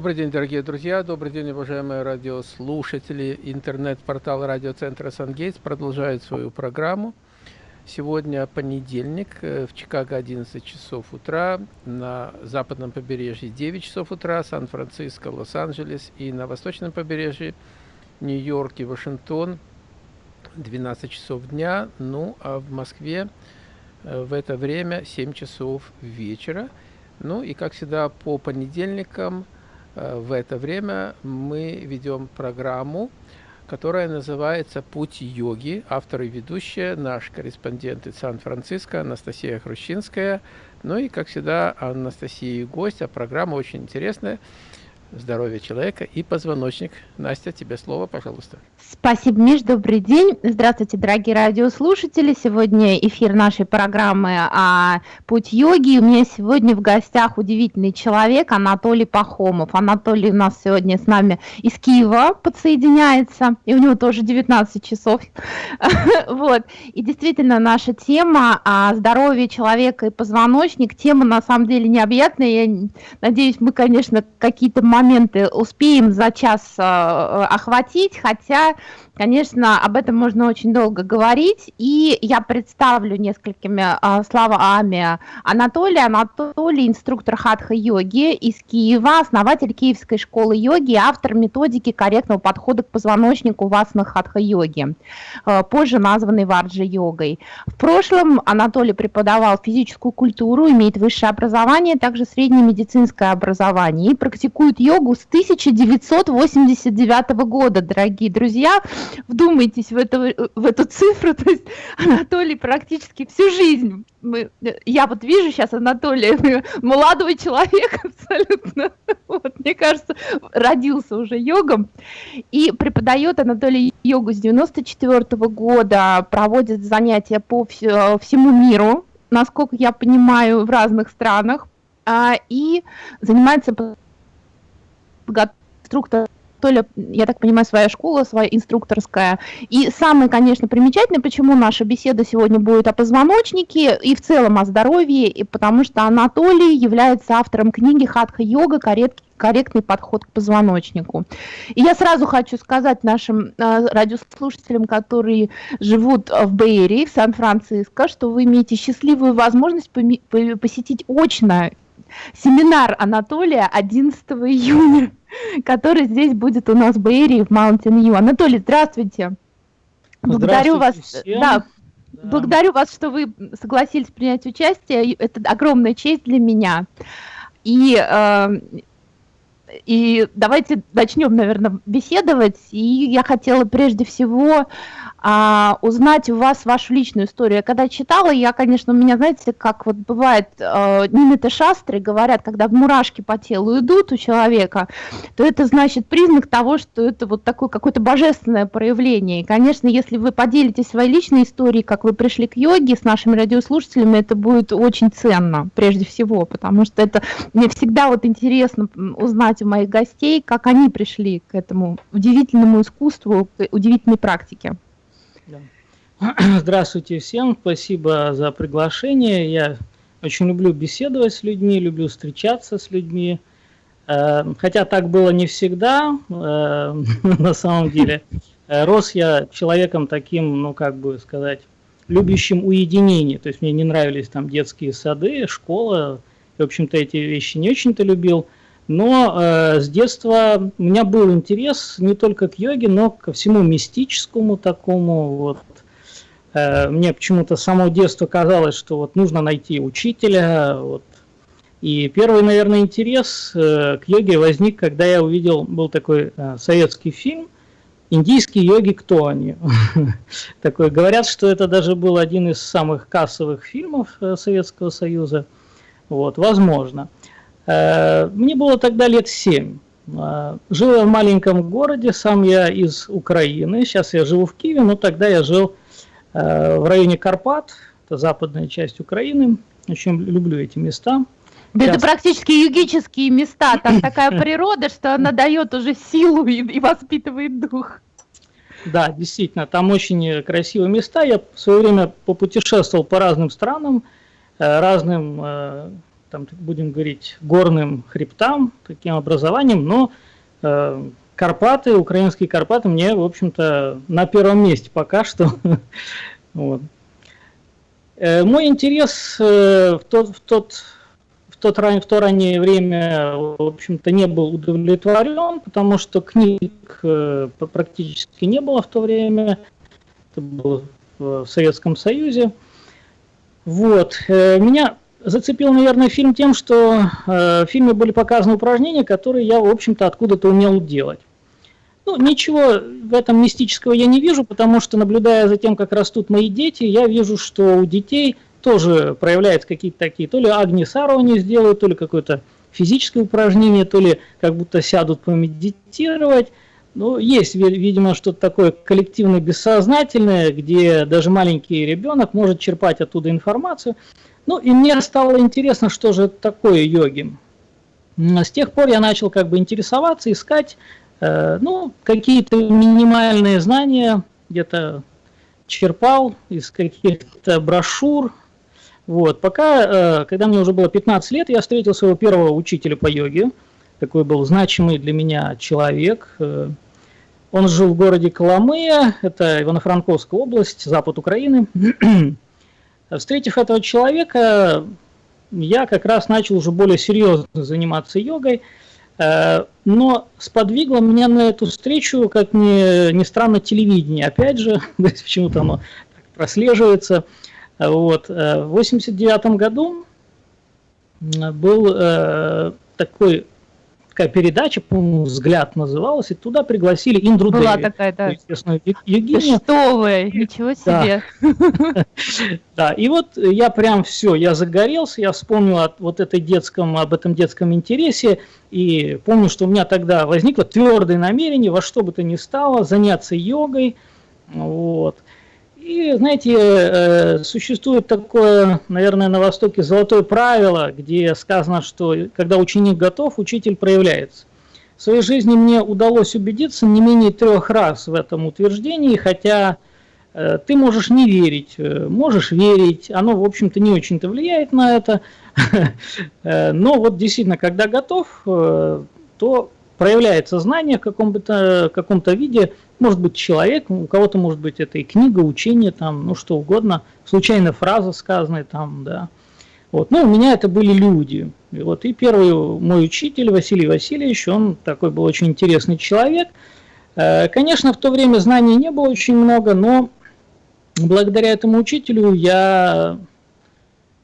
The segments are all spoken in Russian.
Добрый день, дорогие друзья, добрый день, уважаемые радиослушатели. Интернет-портал радиоцентра «Сангейтс» продолжает свою программу. Сегодня понедельник, э, в Чикаго 11 часов утра, на западном побережье 9 часов утра, Сан-Франциско, Лос-Анджелес и на восточном побережье Нью-Йорк и Вашингтон 12 часов дня, ну а в Москве э, в это время 7 часов вечера. Ну и как всегда по понедельникам в это время мы ведем программу, которая называется «Путь йоги». Автор и ведущая наш корреспондент из Сан-Франциско Анастасия Хрущинская. Ну и, как всегда, Анастасия и гость, а программа очень интересная здоровья человека и позвоночник. Настя, тебе слово, пожалуйста. Спасибо, Миш, добрый день. Здравствуйте, дорогие радиослушатели. Сегодня эфир нашей программы о «Путь йоги». У меня сегодня в гостях удивительный человек Анатолий Пахомов. Анатолий у нас сегодня с нами из Киева подсоединяется, и у него тоже 19 часов. Вот. И действительно, наша тема о здоровье человека и позвоночник, тема на самом деле необъятная. Я надеюсь, мы, конечно, какие-то моменты успеем за час э, охватить, хотя Конечно, об этом можно очень долго говорить, и я представлю несколькими э, словами Анатолия. Анатолий – инструктор хатха-йоги из Киева, основатель Киевской школы йоги, автор методики корректного подхода к позвоночнику васна хатха-йоги, э, позже названной варджи-йогой. В прошлом Анатолий преподавал физическую культуру, имеет высшее образование, также среднее медицинское образование и практикует йогу с 1989 года, дорогие друзья вдумайтесь в, это, в эту цифру, то есть Анатолий практически всю жизнь, мы, я вот вижу сейчас Анатолия, молодой человек абсолютно, вот, мне кажется, родился уже йогом, и преподает Анатолий йогу с 94 -го года, проводит занятия по всему миру, насколько я понимаю, в разных странах, а, и занимается инструктором то ли, я так понимаю, своя школа, своя инструкторская. И самое, конечно, примечательное, почему наша беседа сегодня будет о позвоночнике и в целом о здоровье, и потому что Анатолий является автором книги «Хатха-йога. Корректный подход к позвоночнику». И я сразу хочу сказать нашим э, радиослушателям, которые живут в Бэйри, в Сан-Франциско, что вы имеете счастливую возможность посетить очно семинар Анатолия 11 июня который здесь будет у нас в Бэйре, в Mountain View. Анатолий, здравствуйте. Благодарю вас. Всем. Да, да. Благодарю вас, что вы согласились принять участие. Это огромная честь для меня. И, э, и давайте начнем, наверное, беседовать. И я хотела прежде всего а, узнать у вас вашу личную историю. Я когда читала, я, конечно, у меня, знаете, как вот бывает, э, нимиты шастры говорят, когда мурашки по телу идут у человека, то это значит признак того, что это вот такое какое-то божественное проявление. И, конечно, если вы поделитесь своей личной историей, как вы пришли к йоге с нашими радиослушателями, это будет очень ценно, прежде всего, потому что это мне всегда вот интересно узнать у моих гостей, как они пришли к этому удивительному искусству, к удивительной практике. Здравствуйте всем, спасибо за приглашение. Я очень люблю беседовать с людьми, люблю встречаться с людьми. Э, хотя так было не всегда, э, на самом деле. Э, рос я человеком таким, ну как бы сказать, любящим уединение. То есть мне не нравились там детские сады, школа. В общем-то эти вещи не очень-то любил. Но э, с детства у меня был интерес не только к йоге, но ко всему мистическому такому, вот, Э, мне почему-то с самого детства казалось, что вот нужно найти учителя. Вот. И первый, наверное, интерес э, к йоге возник, когда я увидел, был такой э, советский фильм «Индийские йоги. Кто они?». Такой, говорят, что это даже был один из самых кассовых фильмов Советского Союза. Вот, возможно. Мне было тогда лет семь. Жил я в маленьком городе, сам я из Украины. Сейчас я живу в Киеве, но тогда я жил Э, в районе Карпат, это западная часть Украины. Очень люблю эти места. Да это практически югические места, там такая природа, что она дает уже силу и, и воспитывает дух. Да, действительно, там очень красивые места. Я в свое время попутешествовал по разным странам, э, разным э, там, будем говорить, горным хребтам, таким образованием, но э, Карпаты, украинские Карпаты мне, в общем-то, на первом месте пока что. вот. э, мой интерес э, в тот, в тот в, тот, в то раннее время, в общем-то, не был удовлетворен, потому что книг э, практически не было в то время. Это было в Советском Союзе. Вот. Э, меня зацепил, наверное, фильм тем, что э, в фильме были показаны упражнения, которые я, в общем-то, откуда-то умел делать. Ну, ничего в этом мистического я не вижу, потому что, наблюдая за тем, как растут мои дети, я вижу, что у детей тоже проявляются какие-то такие, то ли Агни Сару они сделают, то ли какое-то физическое упражнение, то ли как будто сядут помедитировать. Ну, есть, видимо, что-то такое коллективное бессознательное, где даже маленький ребенок может черпать оттуда информацию. Ну, и мне стало интересно, что же такое йоги. С тех пор я начал как бы интересоваться, искать, э, ну, какие-то минимальные знания, где-то черпал из каких-то брошюр. Вот, пока, э, когда мне уже было 15 лет, я встретил своего первого учителя по йоге, такой был значимый для меня человек. Э, он жил в городе Коломыя, это Ивано-Франковская область, запад Украины. Встретив этого человека, я как раз начал уже более серьезно заниматься йогой, э, но сподвигло меня на эту встречу, как ни, ни странно, телевидение. Опять же, почему-то оно прослеживается. Вот. Э, в 89 году был такой такая передача, по-моему, «Взгляд» называлась, и туда пригласили Индру Была Деви, такая, да. известную Евгению. Что вы, ничего себе. Да. и вот я прям все, я загорелся, я вспомнил от вот этой детском, об этом детском интересе, и помню, что у меня тогда возникло твердое намерение во что бы то ни стало заняться йогой, вот. И, знаете, э, существует такое, наверное, на Востоке золотое правило, где сказано, что когда ученик готов, учитель проявляется. В своей жизни мне удалось убедиться не менее трех раз в этом утверждении, хотя э, ты можешь не верить, э, можешь верить, оно, в общем-то, не очень-то влияет на это, но вот действительно, когда готов, то проявляется знание в каком-то каком виде, может быть человек, у кого-то может быть это и книга, учение, там, ну что угодно, случайно фраза сказанная там, да. Вот. Ну, у меня это были люди. И, вот, и первый мой учитель Василий Васильевич, он такой был очень интересный человек. Э, конечно, в то время знаний не было очень много, но благодаря этому учителю я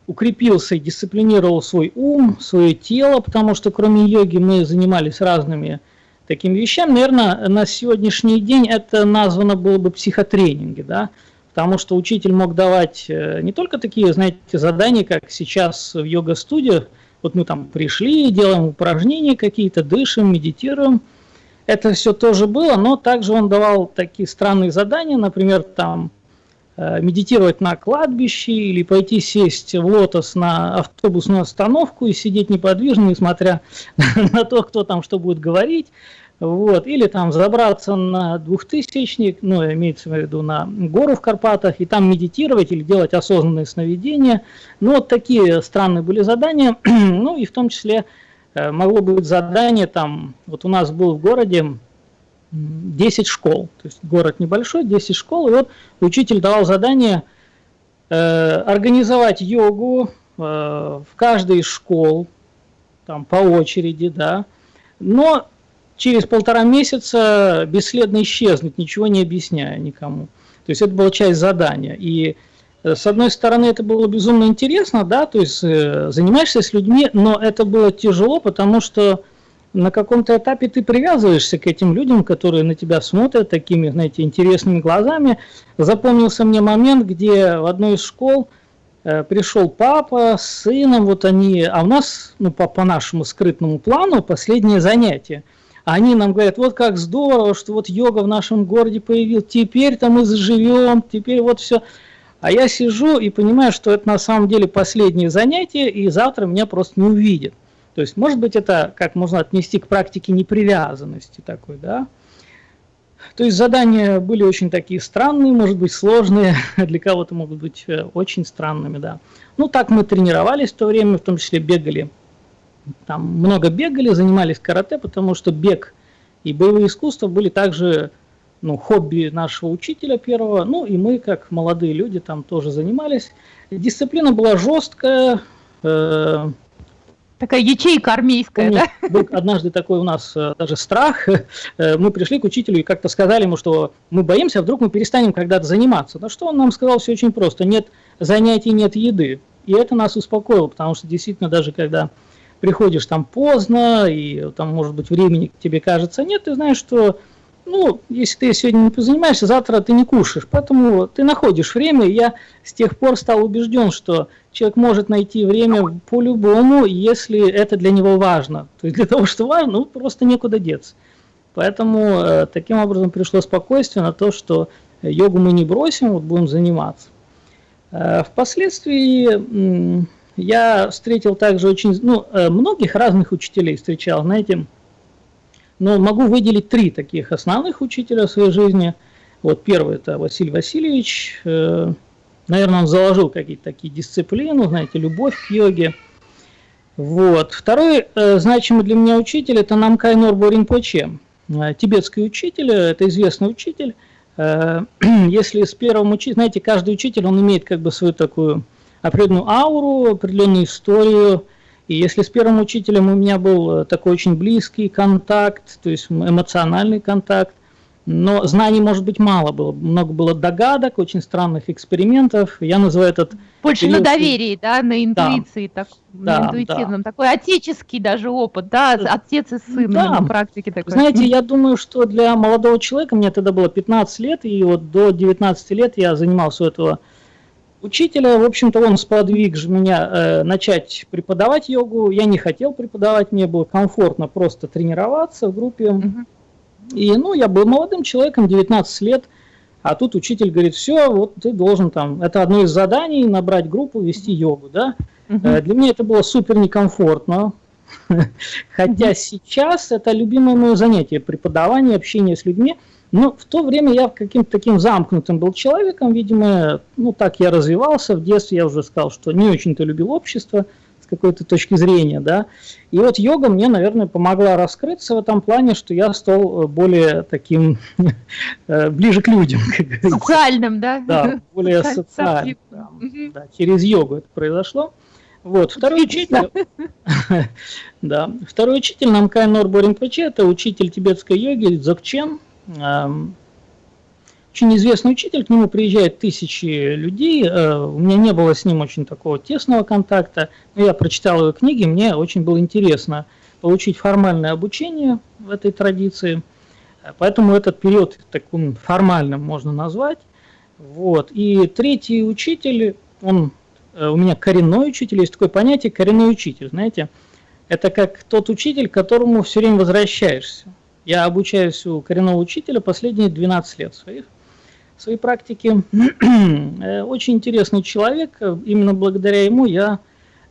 укрепился и дисциплинировал свой ум, свое тело, потому что кроме йоги мы занимались разными такими вещами. Наверное, на сегодняшний день это названо было бы психотренинги, да, потому что учитель мог давать э, не только такие, знаете, задания, как сейчас в йога-студиях, вот мы там пришли, делаем упражнения какие-то, дышим, медитируем. Это все тоже было, но также он давал такие странные задания, например, там медитировать на кладбище или пойти сесть в лотос на автобусную остановку и сидеть неподвижно, несмотря на то, кто там что будет говорить. Вот. Или там забраться на двухтысячник, ну, имеется в виду на гору в Карпатах, и там медитировать или делать осознанные сновидения. Ну, вот такие странные были задания. ну, и в том числе э, могло быть задание там, вот у нас был в городе 10 школ. То есть город небольшой, 10 школ. И вот учитель давал задание э, организовать йогу э, в каждой из школ, там по очереди, да. Но через полтора месяца бесследно исчезнуть, ничего не объясняя никому. То есть это была часть задания. И э, с одной стороны, это было безумно интересно, да, то есть э, занимаешься с людьми, но это было тяжело, потому что на каком-то этапе ты привязываешься к этим людям, которые на тебя смотрят такими, знаете, интересными глазами. Запомнился мне момент, где в одной из школ э, пришел папа с сыном, вот они, а у нас, ну, по, по нашему скрытному плану, последнее занятие. Они нам говорят, вот как здорово, что вот йога в нашем городе появилась, теперь-то мы заживем, теперь вот все. А я сижу и понимаю, что это на самом деле последнее занятие, и завтра меня просто не увидят. То есть, может быть, это как можно отнести к практике непривязанности такой, да. То есть задания были очень такие странные, может быть, сложные, для кого-то могут быть э, очень странными, да. Ну, так мы тренировались в то время, в том числе бегали. Там много бегали, занимались карате, потому что бег и боевые искусства были также ну, хобби нашего учителя первого. Ну, и мы, как молодые люди, там тоже занимались. Дисциплина была жесткая, э, Такая ячейка армейская, Помню, да? Был однажды такой у нас э, даже страх. Э, мы пришли к учителю и как-то сказали ему, что мы боимся, а вдруг мы перестанем когда-то заниматься. На что он нам сказал все очень просто. Нет занятий, нет еды. И это нас успокоило, потому что действительно даже когда приходишь там поздно, и там, может быть, времени тебе кажется нет, ты знаешь, что ну, если ты сегодня не позанимаешься, завтра ты не кушаешь. Поэтому ты находишь время. И я с тех пор стал убежден, что человек может найти время по-любому, если это для него важно. То есть для того, что важно, ну, просто некуда деться. Поэтому э, таким образом пришло спокойствие на то, что йогу мы не бросим, вот будем заниматься. Э, впоследствии э, я встретил также очень, ну, э, многих разных учителей встречал, знаете, но могу выделить три таких основных учителя в своей жизни. Вот первый это Василий Васильевич. Э, наверное, он заложил какие-то такие дисциплины, знаете, любовь к йоге. Вот. Второй э, значимый для меня учитель это Намкай Норбо Ринпоче. Э, тибетский учитель, это известный учитель. Э, если с первым учителем, знаете, каждый учитель, он имеет как бы свою такую определенную ауру, определенную историю, и если с первым учителем у меня был э, такой очень близкий контакт, то есть эмоциональный контакт, но знаний, может быть, мало было. Много было догадок, очень странных экспериментов. Я называю этот... Больше период... на доверии, да, на интуиции, да. Так, да, на интуитивном. Да. Такой отеческий даже опыт, да, отец и сын да. на практике такой. Знаете, я думаю, что для молодого человека, мне тогда было 15 лет, и вот до 19 лет я занимался у этого учителя, в общем-то, он сподвиг меня э, начать преподавать йогу. Я не хотел преподавать, мне было комфортно просто тренироваться в группе. Угу. И, ну, я был молодым человеком, 19 лет, а тут учитель говорит, все, вот ты должен там, это одно из заданий, набрать группу, вести йогу, да. Угу. Для меня это было супер некомфортно, хотя сейчас это любимое мое занятие, преподавание, общение с людьми – ну, в то время я каким-то таким замкнутым был человеком, видимо, ну, так я развивался. В детстве я уже сказал, что не очень-то любил общество с какой-то точки зрения, да. И вот йога мне, наверное, помогла раскрыться в этом плане, что я стал э, более таким, э, ближе к людям. Социальным, да? Да, более социальным. Да, через йогу это произошло. Вот, второй учитель, да, второй учитель Намкай Норбо Ринпоче, это учитель тибетской йоги Дзогчен, очень известный учитель, к нему приезжают тысячи людей, э, у меня не было с ним очень такого тесного контакта, но я прочитал его книги, мне очень было интересно получить формальное обучение в этой традиции, поэтому этот период таким формальным можно назвать. Вот. И третий учитель, он э, у меня коренной учитель, есть такое понятие коренной учитель, знаете, это как тот учитель, к которому все время возвращаешься. Я обучаюсь у коренного учителя последние 12 лет своих, своей практики. Э, очень интересный человек, именно благодаря ему я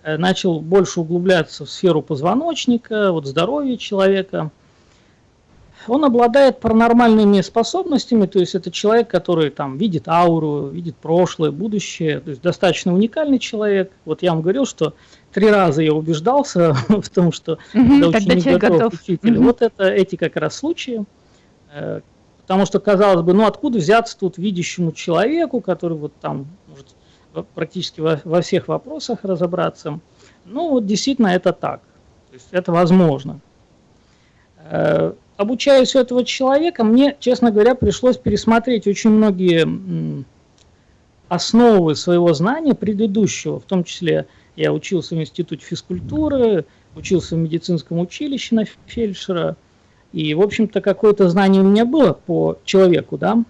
э, начал больше углубляться в сферу позвоночника, вот здоровья человека. Он обладает паранормальными способностями, то есть это человек, который там видит ауру, видит прошлое, будущее, то есть достаточно уникальный человек. Вот я вам говорил, что три раза я убеждался в том, что угу, когда ученик готов, готов к учителю. Угу. Вот это эти как раз случаи. Потому что, казалось бы, ну откуда взяться тут видящему человеку, который вот там может практически во, во всех вопросах разобраться. Ну вот действительно это так. То есть это возможно. Э, обучаясь у этого человека, мне, честно говоря, пришлось пересмотреть очень многие основы своего знания предыдущего, в том числе я учился в институте физкультуры, учился в медицинском училище на фельдшера. И, в общем-то, какое-то знание у меня было по человеку, да.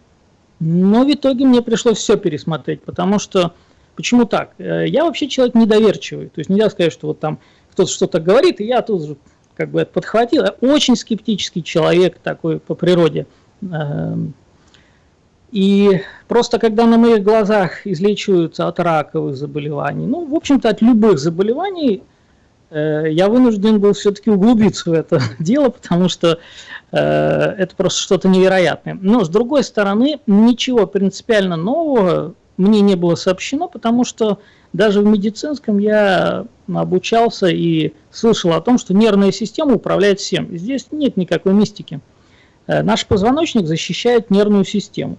Но в итоге мне пришлось все пересмотреть, потому что, почему так? Э, я вообще человек недоверчивый. То есть нельзя сказать, что вот там кто-то что-то говорит, и я тут же как бы это подхватил. Я очень скептический человек такой по природе. Эм, и просто когда на моих глазах излечиваются от раковых заболеваний, ну, в общем-то, от любых заболеваний, я вынужден был все-таки углубиться в это дело, потому что э, это просто что-то невероятное. Но с другой стороны, ничего принципиально нового мне не было сообщено, потому что даже в медицинском я обучался и слышал о том, что нервная система управляет всем. Здесь нет никакой мистики. Э, наш позвоночник защищает нервную систему.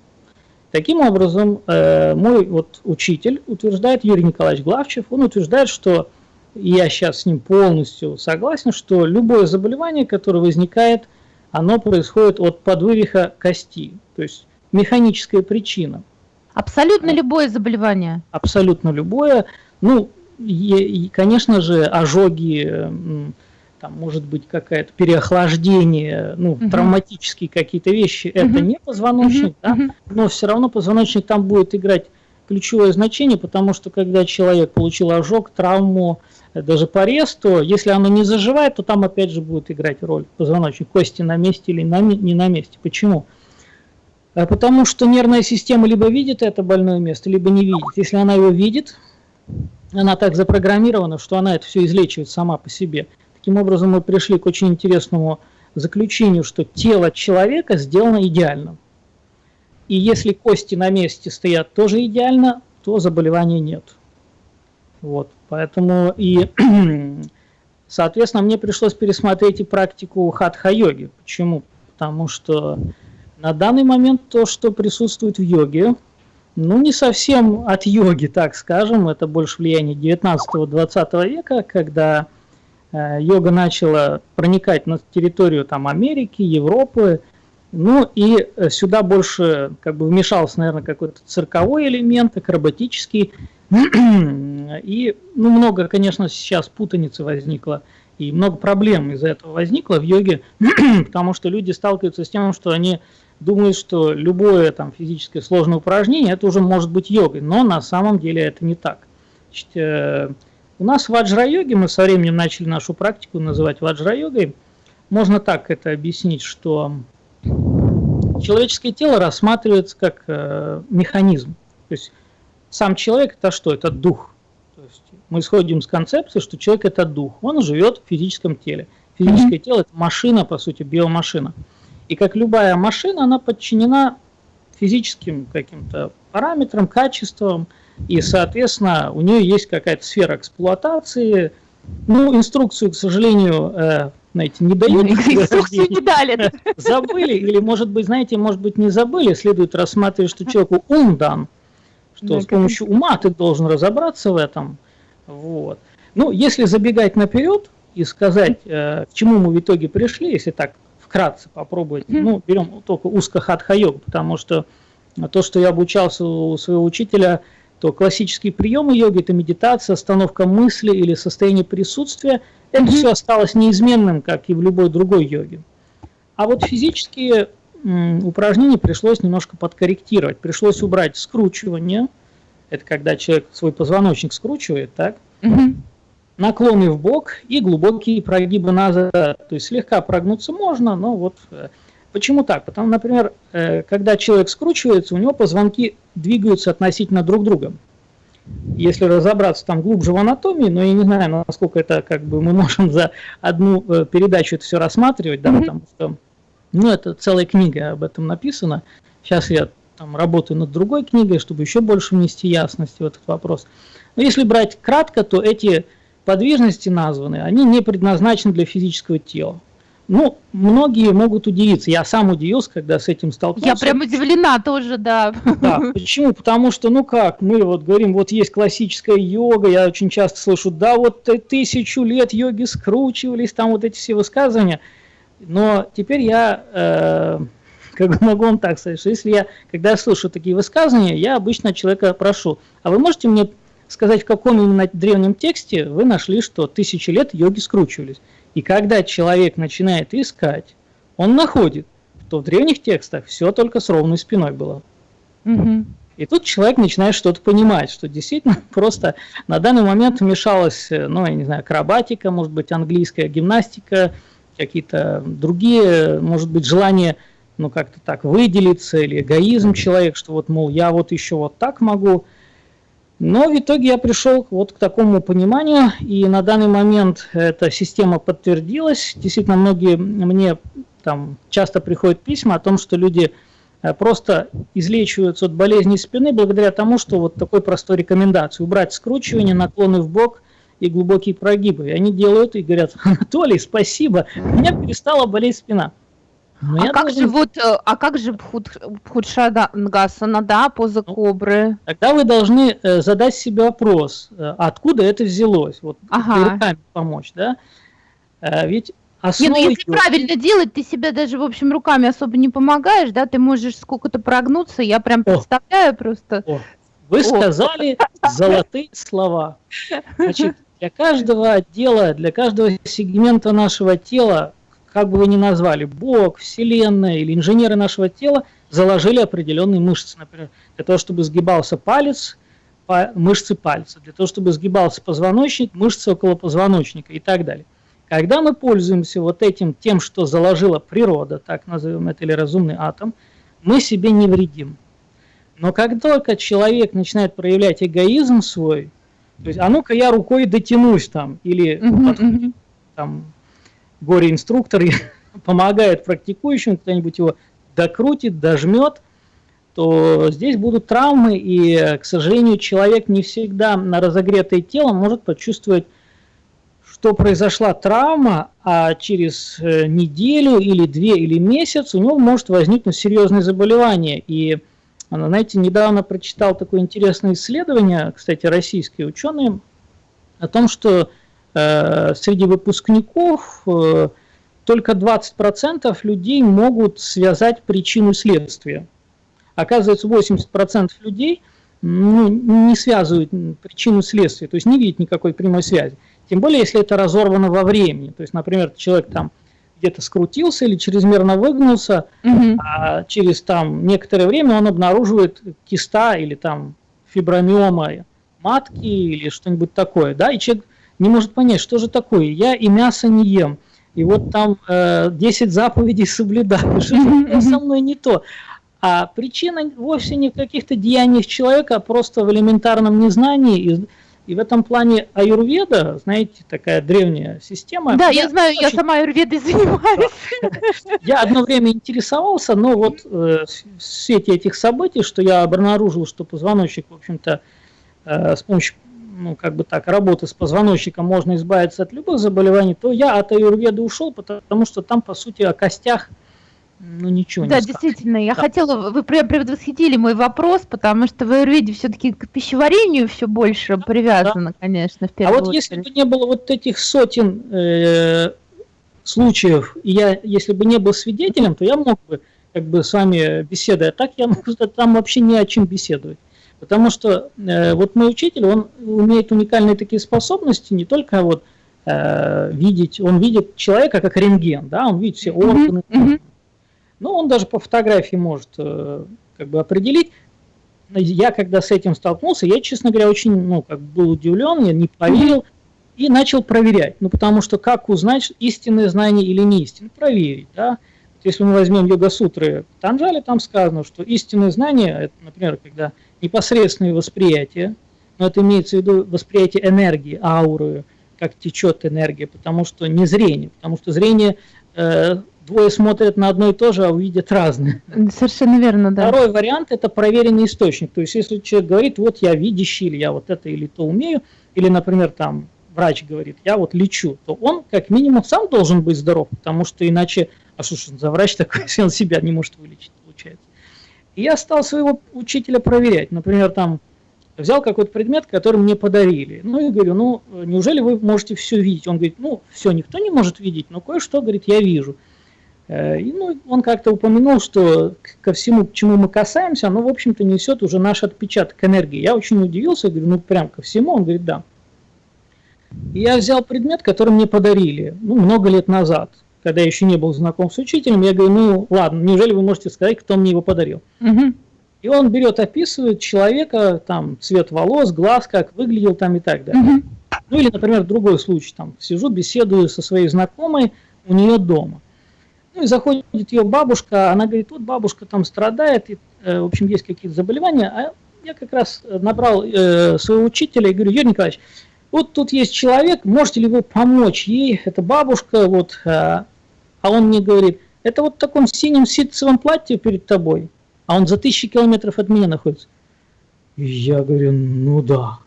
Таким образом, э, мой вот учитель утверждает, Юрий Николаевич Главчев, он утверждает, что я сейчас с ним полностью согласен, что любое заболевание, которое возникает, оно происходит от подвывиха кости, то есть механическая причина – Абсолютно любое заболевание. Абсолютно любое. Ну, и, конечно же, ожоги, там может быть какое-то переохлаждение, ну, угу. травматические какие-то вещи, угу. это не позвоночник, угу. да, но все равно позвоночник там будет играть ключевое значение, потому что когда человек получил ожог, травму, даже порез, то если оно не заживает, то там опять же будет играть роль позвоночник, кости на месте или на, не на месте. Почему? А потому что нервная система либо видит это больное место, либо не видит. Если она его видит, она так запрограммирована, что она это все излечивает сама по себе. Таким образом, мы пришли к очень интересному заключению, что тело человека сделано идеально. И если кости на месте стоят тоже идеально, то заболевания нет. Вот, поэтому и, соответственно, мне пришлось пересмотреть и практику хатха-йоги. Почему? Потому что на данный момент то, что присутствует в йоге, ну, не совсем от йоги, так скажем, это больше влияние 19-20 века, когда э, йога начала проникать на территорию там, Америки, Европы, ну и э, сюда больше как бы вмешался, наверное, какой-то цирковой элемент, акробатический, и ну, много, конечно, сейчас путаницы возникло, и много проблем из-за этого возникло в йоге, потому что люди сталкиваются с тем, что они думают, что любое там физическое сложное упражнение это уже может быть йогой, но на самом деле это не так. Значит, э, у нас в ваджра-йоге, мы со временем начали нашу практику называть ваджра-йогой, можно так это объяснить, что человеческое тело рассматривается как э, механизм. То есть сам человек это что? Это дух. То есть мы исходим с концепции, что человек это дух. Он живет в физическом теле. Физическое mm-hmm. тело это машина, по сути, биомашина. И как любая машина, она подчинена физическим каким-то параметрам, качествам, и, соответственно, у нее есть какая-то сфера эксплуатации. Ну, инструкцию, к сожалению, э, знаете, не дают. Инструкцию не дали. Забыли, или, может быть, знаете, может быть, не забыли, следует рассматривать, что человеку ум дан, что да, с помощью ума ты должен разобраться в этом. Вот. Ну, если забегать наперед и сказать, э, к чему мы в итоге пришли, если так вкратце попробовать. Ну, берем только узко хатха-йогу, потому что то, что я обучался у своего учителя, то классические приемы йоги – это медитация, остановка мысли или состояние присутствия. Это все осталось неизменным, как и в любой другой йоге. А вот физические упражнения пришлось немножко подкорректировать. Пришлось убрать скручивание. Это когда человек свой позвоночник скручивает, так? наклоны в бок и глубокие прогибы назад. То есть слегка прогнуться можно, но вот э, почему так? Потому, например, э, когда человек скручивается, у него позвонки двигаются относительно друг друга. Если разобраться там глубже в анатомии, но я не знаю, насколько это как бы мы можем за одну э, передачу это все рассматривать, да, потому что ну, это целая книга об этом написана. Сейчас я там работаю над другой книгой, чтобы еще больше внести ясности в этот вопрос. Но если брать кратко, то эти подвижности названы, они не предназначены для физического тела. Ну, многие могут удивиться. Я сам удивился, когда с этим столкнулся. Я прям удивлена тоже, да. Да, почему? Потому что, ну как, мы вот говорим, вот есть классическая йога, я очень часто слышу, да, вот тысячу лет йоги скручивались, там вот эти все высказывания. Но теперь я, э, как бы могу вам так сказать, что если я, когда я слышу такие высказывания, я обычно человека прошу, а вы можете мне сказать, в каком именно древнем тексте вы нашли, что тысячи лет йоги скручивались. И когда человек начинает искать, он находит, что в древних текстах все только с ровной спиной было. Угу. И тут человек начинает что-то понимать, что действительно просто на данный момент вмешалась, ну, я не знаю, акробатика, может быть, английская гимнастика, какие-то другие, может быть, желание, ну, как-то так выделиться, или эгоизм человека, что вот, мол, я вот еще вот так могу – Но в итоге я пришел вот к такому пониманию, и на данный момент эта система подтвердилась. Действительно, многие мне там часто приходят письма о том, что люди э, просто излечиваются от болезни спины благодаря тому, что вот такой простой рекомендации. Убрать скручивание, наклоны в бок и глубокие прогибы. И они делают и говорят, Анатолий, спасибо, у меня перестала болеть спина. Но а, как должен... же вот, э, а как же Бхудшадангасана, да, поза ну, кобры? Тогда вы должны э, задать себе вопрос, э, откуда это взялось, вот ага. руками помочь, да? Ведь основой... Не, ну если правильно делать, ты себя даже, в общем, руками особо не помогаешь, да, ты можешь сколько-то прогнуться, я прям представляю О. просто. О. Вы О. сказали золотые слова. Значит, для каждого отдела, для каждого сегмента нашего тела как бы вы ни назвали, Бог, Вселенная или инженеры нашего тела заложили определенные мышцы. Например, для того, чтобы сгибался палец, мышцы пальца, для того, чтобы сгибался позвоночник, мышцы около позвоночника и так далее. Когда мы пользуемся вот этим тем, что заложила природа, так назовем это, или разумный атом, мы себе не вредим. Но как только человек начинает проявлять эгоизм свой, то есть, а ну-ка я рукой дотянусь там, или там горе-инструктор помогает практикующим, кто-нибудь его докрутит, дожмет, то здесь будут травмы, и, к сожалению, человек не всегда на разогретое тело может почувствовать, что произошла травма, а через э, неделю или две или месяц у него может возникнуть серьезное заболевание. И, знаете, недавно прочитал такое интересное исследование, кстати, российские ученые, о том, что Э, среди выпускников э, только 20% людей могут связать причину следствия. Оказывается, 80% людей ну, не связывают причину следствия, то есть не видят никакой прямой связи. Тем более, если это разорвано во времени. То есть, например, человек там где-то скрутился или чрезмерно выгнулся, угу. а через там некоторое время он обнаруживает киста или там фибромиома матки или что-нибудь такое, да, и человек не может понять, что же такое. Я и мясо не ем, и вот там э, 10 заповедей соблюдаю. Что со мной не то? А причина вовсе не в каких-то деяниях человека, а просто в элементарном незнании. И, в этом плане аюрведа, знаете, такая древняя система. Да, я, я знаю, очень... я сама аюрведой занимаюсь. Я одно время интересовался, но вот э, в свете этих событий, что я обнаружил, что позвоночник, в общем-то, э, с помощью ну, как бы так, работы с позвоночником можно избавиться от любых заболеваний, то я от аюрведы ушел, потому что там, по сути, о костях ну, ничего да, не Да, действительно, я да. хотела, вы предвосхитили мой вопрос, потому что в аюрведе все-таки к пищеварению все больше да, привязано, да. конечно, в первую А вот очередь. если бы не было вот этих сотен э, случаев, и я, если бы не был свидетелем, то я мог бы как бы с вами беседовать, а так я там вообще не о чем беседовать. Потому что э, вот мой учитель, он умеет уникальные такие способности, не только вот э, видеть, он видит человека как рентген, да, он видит все органы, mm-hmm. Но он даже по фотографии может э, как бы определить. Я когда с этим столкнулся, я, честно говоря, очень, ну, как был удивлен, я не поверил и начал проверять. Ну, потому что как узнать, истинное знание или не истинное? Проверить, да. Если мы возьмем йога-сутры Танжали, там сказано, что истинное знание, это, например, когда непосредственное восприятие, но это имеется в виду восприятие энергии, ауры, как течет энергия, потому что не зрение, потому что зрение э, двое смотрят на одно и то же, а увидят разное. Совершенно верно, да. Второй вариант – это проверенный источник. То есть, если человек говорит, вот я видящий, или я вот это или то умею, или, например, там врач говорит, я вот лечу, то он как минимум сам должен быть здоров, потому что иначе, а что ж за врач такой, если он себя не может вылечить, получается. И я стал своего учителя проверять. Например, там взял какой-то предмет, который мне подарили. Ну и говорю, ну неужели вы можете все видеть? Он говорит, ну все никто не может видеть, но кое-что, говорит, я вижу. Э, и ну, он как-то упомянул, что ко всему, к чему мы касаемся, оно, в общем-то, несет уже наш отпечаток энергии. Я очень удивился, говорю, ну прям ко всему. Он говорит, да. И я взял предмет, который мне подарили, ну, много лет назад когда я еще не был знаком с учителем, я говорю, ну ладно, неужели вы можете сказать, кто мне его подарил? Угу. И он берет, описывает человека, там, цвет волос, глаз, как выглядел там и так далее. Угу. Ну или, например, другой случай, там, сижу, беседую со своей знакомой у нее дома. Ну и заходит ее бабушка, она говорит, вот бабушка там страдает, и, э, в общем, есть какие-то заболевания, а я как раз набрал э, своего учителя и говорю, Юрий Николаевич, вот тут есть человек, можете ли вы помочь ей, это бабушка, вот, а, а он мне говорит, это вот в таком синем ситцевом платье перед тобой, а он за тысячи километров от меня находится. И я говорю, ну да.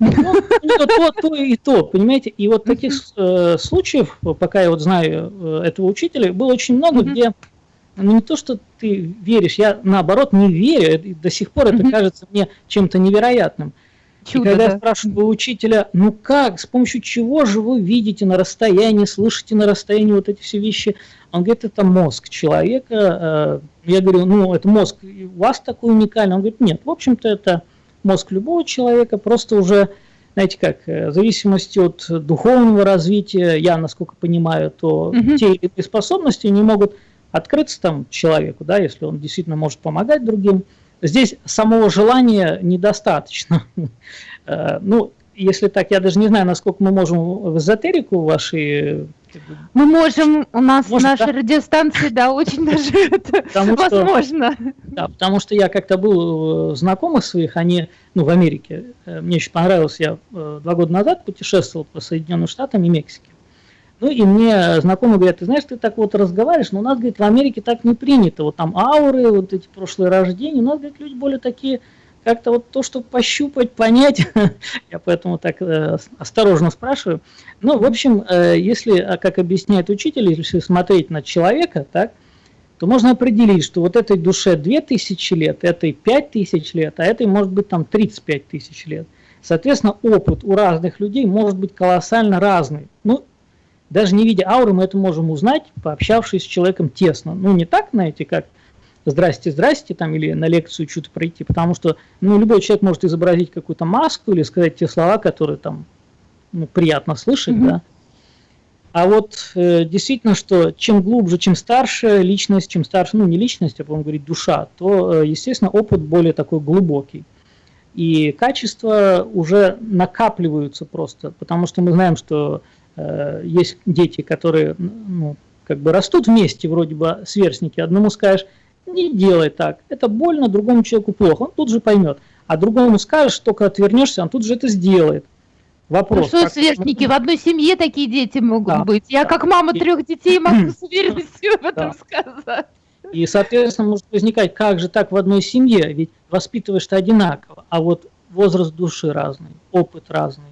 Ну, то, то, то и то, понимаете? И вот таких э, случаев, пока я вот знаю э, этого учителя, было очень много, где ну не то, что ты веришь, я наоборот не верю, и до сих пор это кажется мне чем-то невероятным. Чудо, и когда да. я спрашиваю учителя, ну как, с помощью чего же вы видите на расстоянии, слышите на расстоянии вот эти все вещи, он говорит, это мозг человека. Э, я говорю, ну это мозг у вас такой уникальный. Он говорит, нет, в общем-то это мозг любого человека, просто уже, знаете как, э, в зависимости от духовного развития, я насколько понимаю, то угу. те или иные способности не могут открыться там человеку, да, если он действительно может помогать другим. Здесь самого желания недостаточно. Э, ну, если так, я даже не знаю, насколько мы можем в эзотерику ваши... Мы можем, у нас Может, наши да? радиостанции, да, очень даже это потому возможно. Что, да, потому что я как-то был знакомых своих, они, ну, в Америке, э, мне очень понравилось, я э, два года назад путешествовал по Соединенным Штатам и Мексике. Ну и мне знакомые говорят, ты знаешь, ты так вот разговариваешь, но у нас, говорит, в Америке так не принято. Вот там ауры, вот эти прошлые рождения, у нас, говорит, люди более такие, как-то вот то, что пощупать, понять, я поэтому так э, осторожно спрашиваю. Ну, в общем, э, если, а как объясняет учитель, если смотреть на человека, так, то можно определить, что вот этой душе 2000 лет, этой 5000 лет, а этой может быть там 35 тысяч лет. Соответственно, опыт у разных людей может быть колоссально разный. Ну, даже не видя ауры, мы это можем узнать, пообщавшись с человеком тесно. Ну, не так, знаете, как «здрасте, здрасте», там, или на лекцию что-то пройти, потому что ну, любой человек может изобразить какую-то маску или сказать те слова, которые там ну, приятно слышать, mm-hmm. да. А вот э, действительно, что чем глубже, чем старше личность, чем старше, ну не личность, а будем говорить душа, то, э, естественно, опыт более такой глубокий. И качества уже накапливаются просто, потому что мы знаем, что Э, есть дети, которые ну, как бы растут вместе, вроде бы сверстники. Одному скажешь, не делай так, это больно, другому человеку плохо, он тут же поймет. А другому скажешь, только отвернешься, он тут же это сделает. Вопрос. Ну что, как... сверстники, в одной семье такие дети могут да, быть. Я да. как мама трех детей могу с уверенностью об этом сказать. И, соответственно, может возникать, как же так в одной семье, ведь воспитываешь-то одинаково, а вот возраст души разный, опыт разный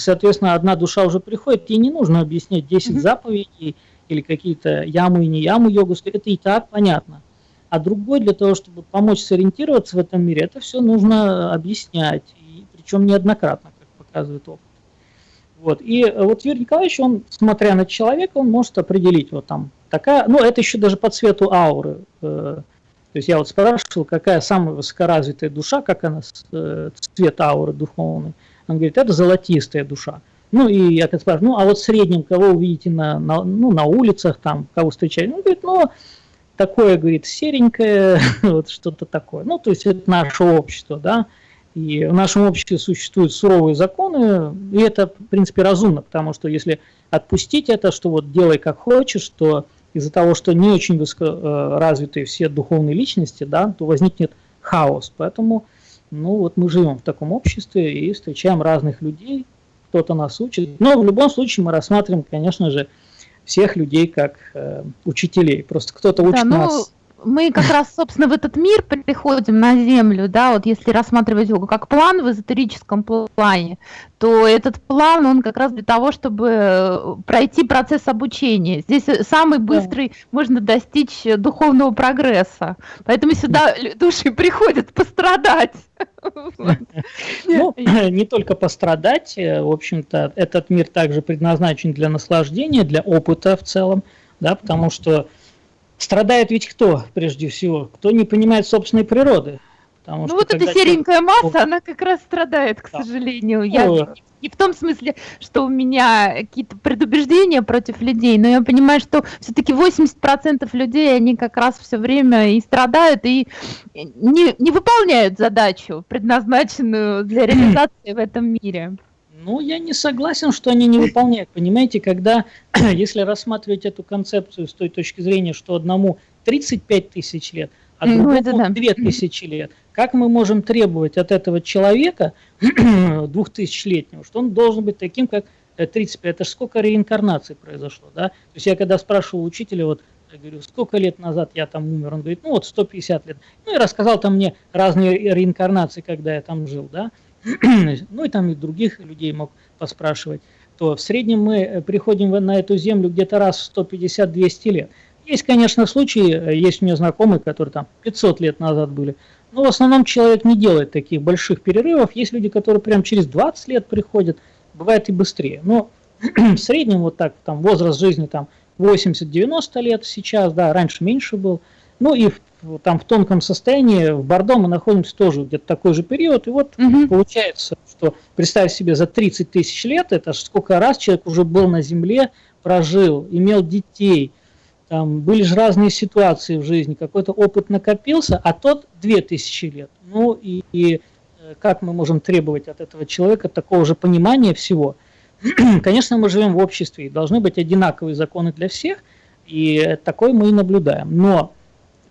соответственно, одна душа уже приходит, ей не нужно объяснять 10 mm-hmm. заповедей или какие-то ямы и не ямы йогусы, это и так понятно. А другой для того, чтобы помочь сориентироваться в этом мире, это все нужно объяснять, и причем неоднократно, как показывает опыт. Вот. И э, вот Юрий Николаевич, он, смотря на человека, он может определить, вот там такая, ну это еще даже по цвету ауры. Э, то есть я вот спрашивал, какая самая высокоразвитая душа, как она, э, цвет ауры духовный. Он говорит, это золотистая душа. Ну, и я как спрашиваю, ну, а вот в среднем, кого увидите на, на, ну, на улицах, там, кого встречаете? Он говорит, ну, такое, говорит, серенькое, вот что-то такое. Ну, то есть это наше общество, да. И в нашем обществе существуют суровые законы, и это, в принципе, разумно, потому что если отпустить это, что вот делай как хочешь, то из-за того, что не очень высокоразвитые все духовные личности, да, то возникнет хаос. Поэтому ну вот мы живем в таком обществе и встречаем разных людей, кто-то нас учит. Но в любом случае мы рассматриваем, конечно же, всех людей как э, учителей. Просто кто-то учит да, ну, нас мы как раз, собственно, в этот мир приходим на Землю, да, вот если рассматривать его как план в эзотерическом плане, то этот план, он как раз для того, чтобы э, пройти процесс обучения. Здесь э, самый быстрый да. можно достичь духовного прогресса. Поэтому сюда души приходят пострадать. Ну, не только пострадать, э, в общем-то, этот мир также предназначен для наслаждения, для опыта в целом, да, потому что Страдает ведь кто, прежде всего? Кто не понимает собственной природы. Потому ну вот эта серенькая масса, она как раз страдает, к да. сожалению. Я не, не в том смысле, что у меня какие-то предубеждения против людей, но я понимаю, что все-таки 80% людей, они как раз все время и страдают, и не, не выполняют задачу, предназначенную для реализации в этом мире. Ну, я не согласен, что они не выполняют. Понимаете, когда, если рассматривать эту концепцию с той точки зрения, что одному 35 тысяч лет, а ну, другому это да. 2000 лет. Как мы можем требовать от этого человека, двухтысячелетнего, что он должен быть таким, как 35? Это же сколько реинкарнаций произошло, да? То есть я когда спрашивал учителя, вот, я говорю, сколько лет назад я там умер? Он говорит, ну вот 150 лет. Ну и рассказал там мне разные реинкарнации, когда я там жил, да? ну и там и других людей мог поспрашивать. То в среднем мы э, приходим на эту землю где-то раз в 150-200 лет. Есть, конечно, случаи, э, есть у меня знакомые, которые там 500 лет назад были, но в основном человек не делает таких больших перерывов. Есть люди, которые прям через 20 лет приходят, бывает и быстрее. Но в среднем вот так, там возраст жизни там 80-90 лет сейчас, да, раньше меньше был. Ну и в, там в тонком состоянии, в Бордо мы находимся тоже где-то такой же период. И вот угу. получается, что представь себе за 30 тысяч лет, это сколько раз человек уже был на Земле, прожил, имел детей, там были же разные ситуации в жизни, какой-то опыт накопился, а тот 2000 лет. Ну и, и э, как мы можем требовать от этого человека такого же понимания всего? Конечно, мы живем в обществе, и должны быть одинаковые законы для всех, и такой мы и наблюдаем. Но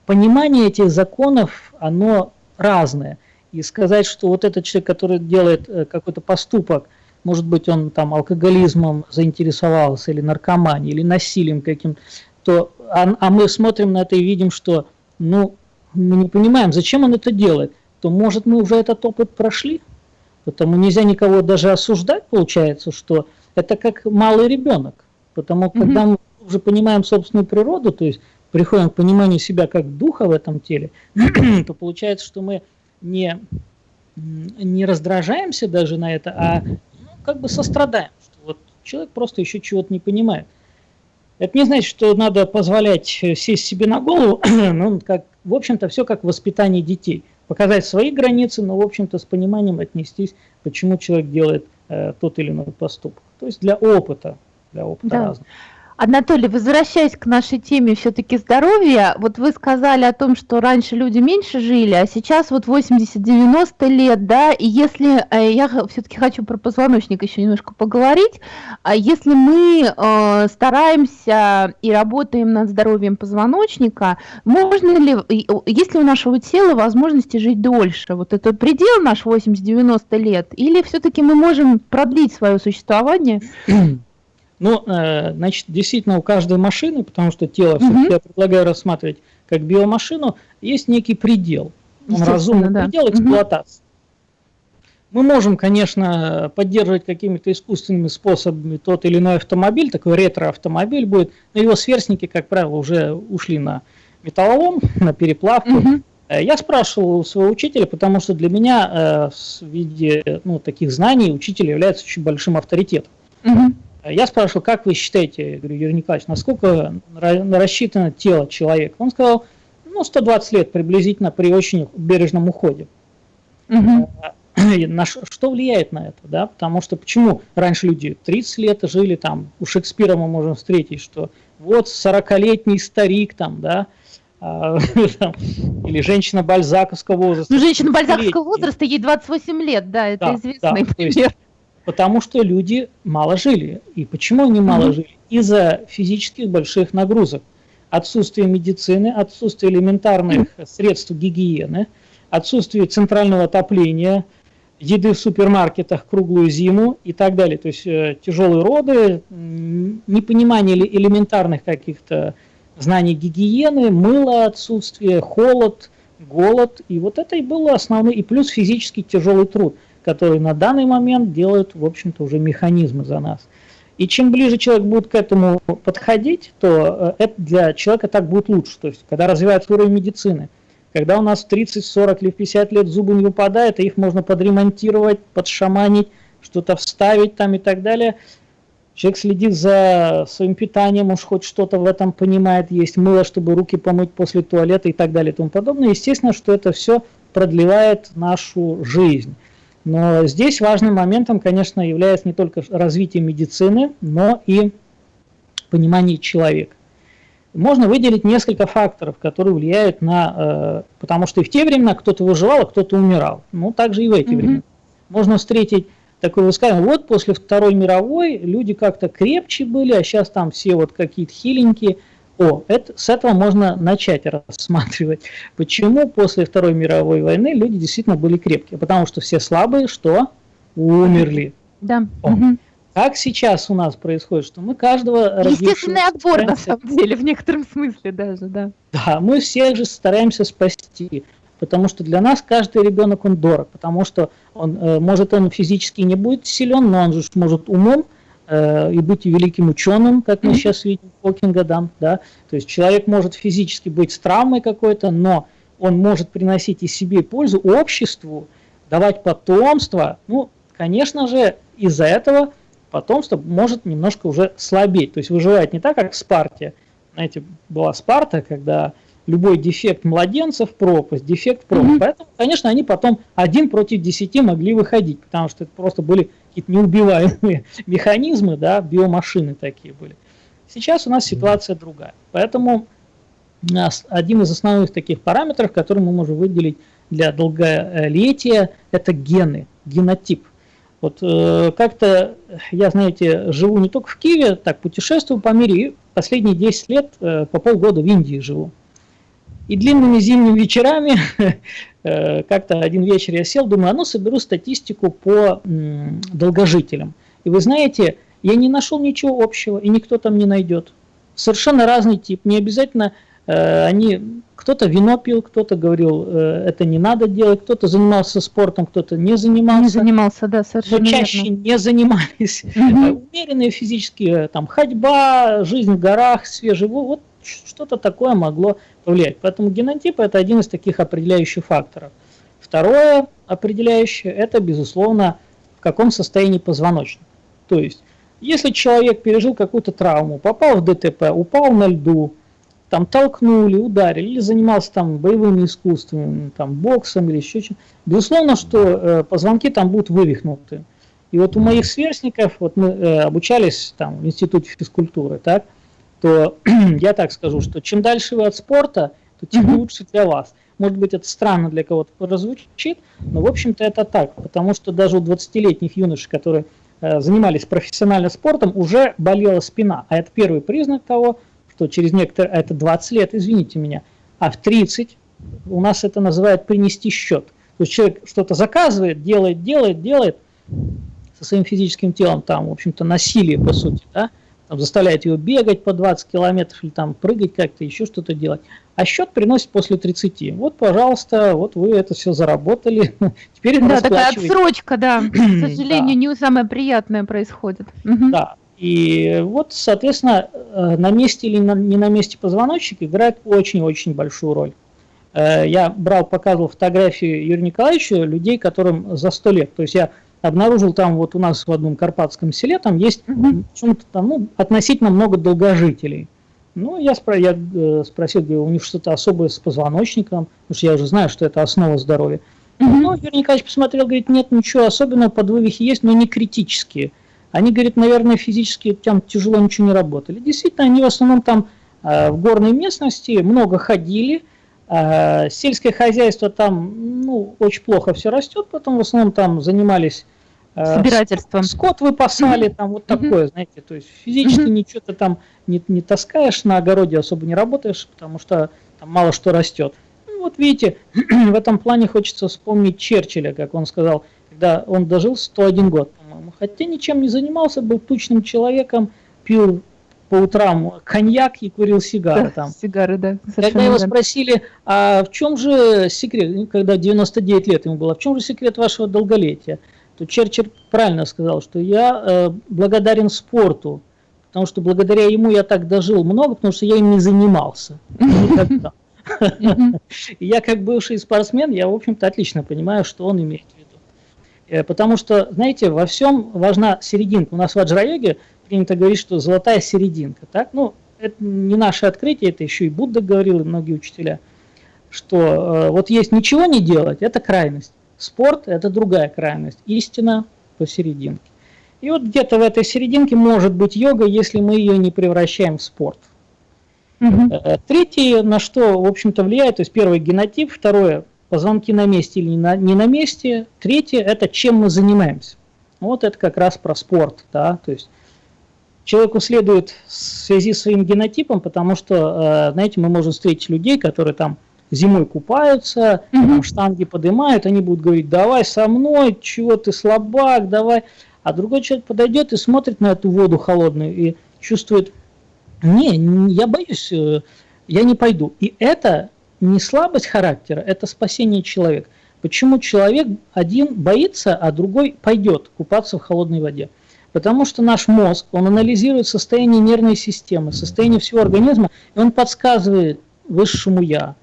понимание этих законов, оно разное. И сказать, что вот этот человек, который делает э, какой-то поступок, может быть, он там алкоголизмом заинтересовался, или наркоманией, или насилием каким-то, то, а, а мы смотрим на это и видим, что ну, мы не понимаем, зачем он это делает, то может мы уже этот опыт прошли, потому нельзя никого даже осуждать, получается, что это как малый ребенок, потому когда мы уже понимаем собственную природу, то есть приходим к пониманию себя как духа в этом теле, то получается, что мы не, не раздражаемся даже на это, а ну, как бы сострадаем, что вот человек просто еще чего-то не понимает. Это не значит, что надо позволять э, сесть себе на голову, ну, как, в общем-то, все как воспитание детей. Показать свои границы, но, в общем-то, с пониманием отнестись, почему человек делает э, тот или иной поступок. То есть для опыта, для опыта да. разного. Анатолий, возвращаясь к нашей теме все-таки здоровья, вот вы сказали о том, что раньше люди меньше жили, а сейчас вот 80-90 лет, да, и если, э, я все-таки хочу про позвоночник еще немножко поговорить, а если мы э, стараемся и работаем над здоровьем позвоночника, можно ли, есть ли у нашего тела возможности жить дольше? Вот это предел наш 80-90 лет, или все-таки мы можем продлить свое существование? Ну, э, значит, действительно у каждой машины, потому что тело все-таки я предлагаю рассматривать как биомашину, есть некий предел, разумный да. предел эксплуатации. Мы можем, конечно, поддерживать какими-то искусственными способами тот или иной автомобиль, такой ретро-автомобиль будет, но его сверстники, как правило, уже ушли на металлолом, на переплавку. Угу. Я спрашивал у своего учителя, потому что для меня э, в виде ну, таких знаний учитель является очень большим авторитетом. Угу. Я спрашивал, как вы считаете, говорю, Юрий Николаевич, насколько рассчитано тело человека? Он сказал, ну, 120 лет приблизительно при очень бережном уходе. Угу. На что влияет на это, да? Потому что почему раньше люди 30 лет жили там, у Шекспира мы можем встретить, что вот 40-летний старик там, да, а, или женщина бальзаковского возраста. Ну, женщина бальзаковского возраста, ей 28 лет, да, это да, известный да, пример. Есть, Потому что люди мало жили. И почему они мало mm-hmm. жили? Из-за физических больших нагрузок. Отсутствие медицины, отсутствие элементарных mm-hmm. средств гигиены, отсутствие центрального отопления, еды в супермаркетах круглую зиму и так далее. То есть э, тяжелые роды, непонимание элементарных каких-то знаний гигиены, мыло отсутствие, холод, голод. И вот это и было основной, и плюс физически тяжелый труд – которые на данный момент делают, в общем-то, уже механизмы за нас. И чем ближе человек будет к этому подходить, то э, это для человека так будет лучше. То есть, когда развивается уровень медицины, когда у нас в 30, 40 или 50 лет зубы не выпадают, и их можно подремонтировать, подшаманить, что-то вставить там и так далее. Человек следит за своим питанием, уж хоть что-то в этом понимает, есть мыло, чтобы руки помыть после туалета и так далее и тому подобное. Естественно, что это все продлевает нашу жизнь. Но здесь важным моментом, конечно, является не только развитие медицины, но и понимание человека. Можно выделить несколько факторов, которые влияют на... Э, потому что и в те времена кто-то выживал, а кто-то умирал. Ну, также и в эти mm-hmm. времена. Можно встретить такое высказывание, вот после Второй мировой люди как-то крепче были, а сейчас там все вот какие-то хиленькие. О, это, с этого можно начать рассматривать, почему после Второй мировой войны люди действительно были крепкие. Потому что все слабые, что? Умерли. Да. О. Как сейчас у нас происходит, что мы каждого... Естественный отбор, на самом деле, в некотором смысле даже, да. Да, мы всех же стараемся спасти, потому что для нас каждый ребенок, он дорог, потому что он, э, может, он физически не будет силен, но он же может умом э, и быть великим ученым, как мы сейчас видим, Хокинга, да, да. То есть человек может физически быть с травмой какой-то, но он может приносить и себе пользу обществу, давать потомство. Ну, конечно же, из-за этого потомство может немножко уже слабеть. То есть выживает не так, как в Спарте. Знаете, была Спарта, когда любой дефект младенцев пропасть, дефект пропасть. Mm-hmm. Поэтому, конечно, они потом один против десяти могли выходить, потому что это просто были какие-то неубиваемые механизмы, да, биомашины такие были. Сейчас у нас ситуация другая. Поэтому один из основных таких параметров, который мы можем выделить для долголетия, это гены, генотип. Вот э, как-то я, знаете, живу не только в Киеве, так путешествую по миру, и последние 10 лет э, по полгода в Индии живу. И длинными зимними вечерами, э, как-то один вечер я сел, думаю, а ну соберу статистику по долгожителям. И вы знаете, я не нашел ничего общего, и никто там не найдет. Совершенно разный тип, не обязательно Э, они кто-то вино пил, кто-то говорил, э, это не надо делать, кто-то занимался спортом, кто-то не занимался. Не занимался, да, совершенно Но чаще верно. не занимались. Угу. Умеренные физические, там, ходьба, жизнь в горах, свежий вот что-то такое могло повлиять. Поэтому генотип – это один из таких определяющих факторов. Второе определяющее – это, безусловно, в каком состоянии позвоночник. То есть, если человек пережил какую-то травму, попал в ДТП, упал на льду, там толкнули, ударили, или занимался там боевыми искусствами, там боксом или еще чем безусловно, что э, позвонки там будут вывихнуты. И вот у моих сверстников, вот мы э, обучались там в институте физкультуры, так, то я так скажу, что чем дальше вы от спорта, то тем лучше для вас. Может быть, это странно для кого-то прозвучит, но, в общем-то, это так, потому что даже у 20-летних юношей, которые э, занимались профессионально спортом, уже болела спина. А это первый признак того, что через некоторое, это 20 лет, извините меня, а в 30 у нас это называют принести счет. То есть человек что-то заказывает, делает, делает, делает со своим физическим телом, там, в общем-то, насилие, по сути, да, там, заставляет его бегать по 20 километров или там прыгать как-то, еще что-то делать. А счет приносит после 30. Вот, пожалуйста, вот вы это все заработали. Теперь Да, такая отсрочка, да. К сожалению, не самое приятное происходит. Да, и вот, соответственно, э, на месте или не на месте позвоночник играет очень-очень большую роль. Э, я брал, показывал фотографии Юрия Николаевича людей, которым за сто лет. То есть я обнаружил там вот у нас в одном карпатском селе, там есть mm-hmm. там, ну, относительно много долгожителей. Ну, я, спро я э, спросил, говорю, у них что-то особое с позвоночником, потому что я уже знаю, что это основа здоровья. Mm-hmm. Ну, Юрий Николаевич посмотрел, говорит, нет, ничего особенного, подвывихи есть, но не критические. Они, говорит, наверное, физически там тяжело ничего не работали. Действительно, они в основном там э, в горной местности много ходили, сельское хозяйство там, ну, очень плохо все растет, потом в основном там занимались э, собирательством. Скот выпасали, там вот такое, знаете, то есть физически ничего ты там не, не таскаешь, на огороде особо не работаешь, потому что там мало что растет. Ну, вот видите, в этом плане хочется вспомнить Черчилля, как он сказал, когда он дожил 101 год по-моему. Хотя ничем не занимался, был тучным человеком, пил по утрам коньяк и курил сигары да, там. Сигары, да. Когда его спросили, а в чем же секрет, когда 99 лет ему было, в чем же секрет вашего долголетия, то Черчилль правильно сказал, что я э, благодарен спорту, потому что благодаря ему я так дожил много, потому что я им не занимался никогда. Я как бывший спортсмен, я, в общем-то, отлично понимаю, что он имеет Э, потому что, знаете, во всем важна серединка. У нас в аджрайоге принято говорить, что золотая серединка. Так? Ну, это не наше открытие, это еще и Будда говорил, и многие учителя, что э, вот есть ничего не делать, это крайность. Спорт – это другая крайность. Истина посерединке. И вот где-то в этой серединке может быть йога, если мы ее не превращаем в спорт. Угу. Третье, на что, в общем-то, влияет, то есть первое – генотип, второе позвонки на месте или не на, не на месте. Третье – это чем мы занимаемся. Вот это как раз про спорт. Да? То есть человеку следует в связи с своим генотипом, потому что, знаете, мы можем встретить людей, которые там зимой купаются, mm-hmm. там штанги поднимают, они будут говорить, давай со мной, чего ты слабак, давай. А другой человек подойдет и смотрит на эту воду холодную и чувствует, не, я боюсь, э, я не пойду. И это не слабость характера, это спасение человека. Почему человек один боится, а другой пойдет купаться в холодной воде? Потому что наш мозг, он анализирует состояние нервной системы, состояние всего организма, и он подсказывает высшему «я»,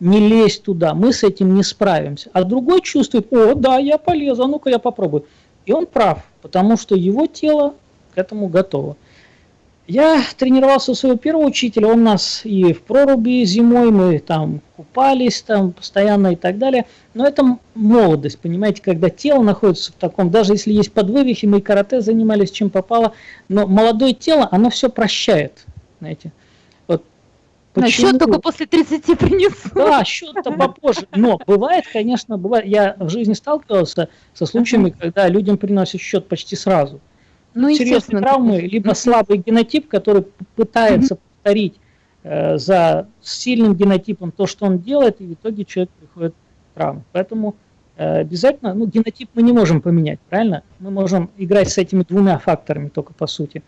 не лезь туда, мы с этим не справимся. А другой чувствует, о, да, я полезу, а ну-ка я попробую. И он прав, потому что его тело к этому готово. Я тренировался у своего первого учителя, он нас и в проруби зимой, мы там купались там постоянно и так далее. Но это молодость, понимаете, когда тело находится в таком, даже если есть подвывихи, мы и карате занимались, чем попало, но молодое тело, оно все прощает, знаете. Вот Почему? счет только после 30 принесу. Да, счет-то попозже. Но бывает, конечно, бывает. Я в жизни сталкивался со случаями, когда людям приносят счет почти сразу ну, серьезные травмы, либо слабый генотип, который пытается повторить э, за сильным генотипом то, что он делает, и в итоге человек приходит к травме. Поэтому э, обязательно, ну, генотип мы не можем поменять, правильно? Мы можем играть с этими двумя факторами только по сути.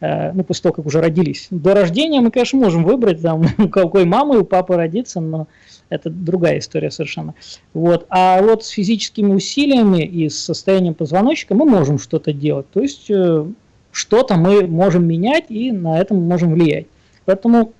Э, ну, после того, как уже родились. До рождения мы, конечно, можем выбрать, там, у какой мамы, у папы родиться, но это другая история совершенно. Вот. А вот с физическими усилиями и с состоянием позвоночника мы можем что-то делать. То есть э, что-то мы можем менять и на этом можем влиять. Поэтому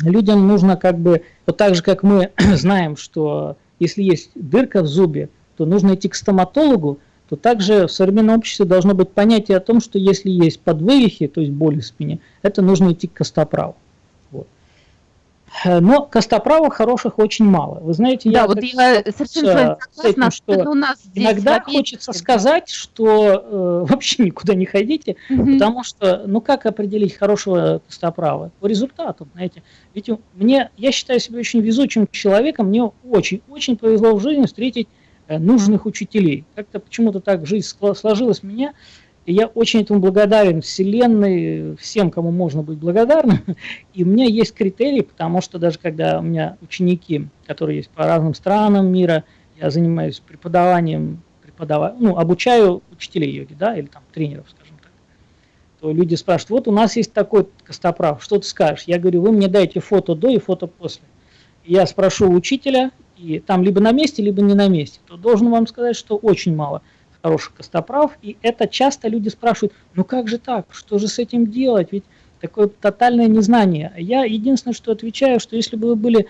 людям нужно как бы, вот так же как мы знаем, что если есть дырка в зубе, то нужно идти к стоматологу, то также в современном обществе должно быть понятие о том, что если есть подвывихи, то есть боли в спине, это нужно идти к костоправу. Э, но костоправок хороших очень мало. Вы знаете, да, я, вот я совершенно с этим, что у нас иногда хочется сказать, что э, вообще никуда не ходите, угу. потому что, ну как определить хорошего костоправа? По результату, знаете. Ведь мне, я считаю себя очень везучим человеком, мне очень-очень повезло в жизни встретить э, нужных учителей. Как-то почему-то так жизнь сложилась меня, и я очень этому благодарен Вселенной, всем, кому можно быть благодарным. И у меня есть критерии, потому что даже когда у меня ученики, которые есть по разным странам мира, я занимаюсь преподаванием, преподава... ну, обучаю учителей йоги, да, или там тренеров, скажем так, то люди спрашивают, вот у нас есть такой костоправ, что ты скажешь? Я говорю, вы мне дайте фото до и фото после. Я спрошу учителя, и там либо на месте, либо не на месте, то должен вам сказать, что очень мало – хороших костоправ, и это часто люди спрашивают, ну как же так, что же с этим делать, ведь такое тотальное незнание. Я единственное, что отвечаю, что если бы вы были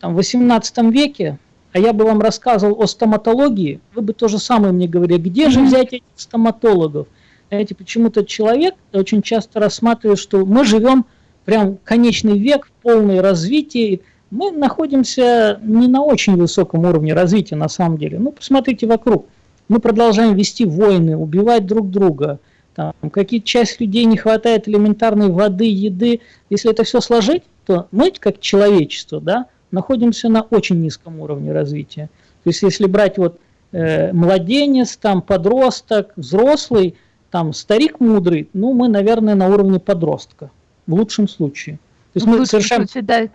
там, в 18 веке, а я бы вам рассказывал о стоматологии, вы бы то же самое мне говорили, где же взять этих стоматологов? Знаете, почему-то человек очень часто рассматривает, что мы живем прям конечный век, в полное развитие, мы находимся не на очень высоком уровне развития на самом деле. Ну, посмотрите вокруг мы продолжаем вести войны, убивать друг друга, там, какие часть людей не хватает элементарной воды, еды. Если это все сложить, то мы, как человечество, да, находимся на очень низком уровне развития. То есть если брать вот э, младенец, там подросток, взрослый, там старик мудрый, ну мы, наверное, на уровне подростка в лучшем случае. То есть в мы совершаем... случае, да.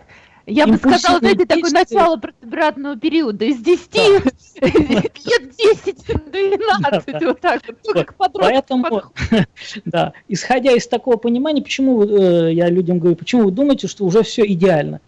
Я бы сказала, знаете, такое начало предобратного периода из 10 да. лет 10 до 12, да, вот так вот, вот. как Поэтому, да, исходя из такого понимания, почему э, я людям говорю, почему вы думаете, что уже все идеально?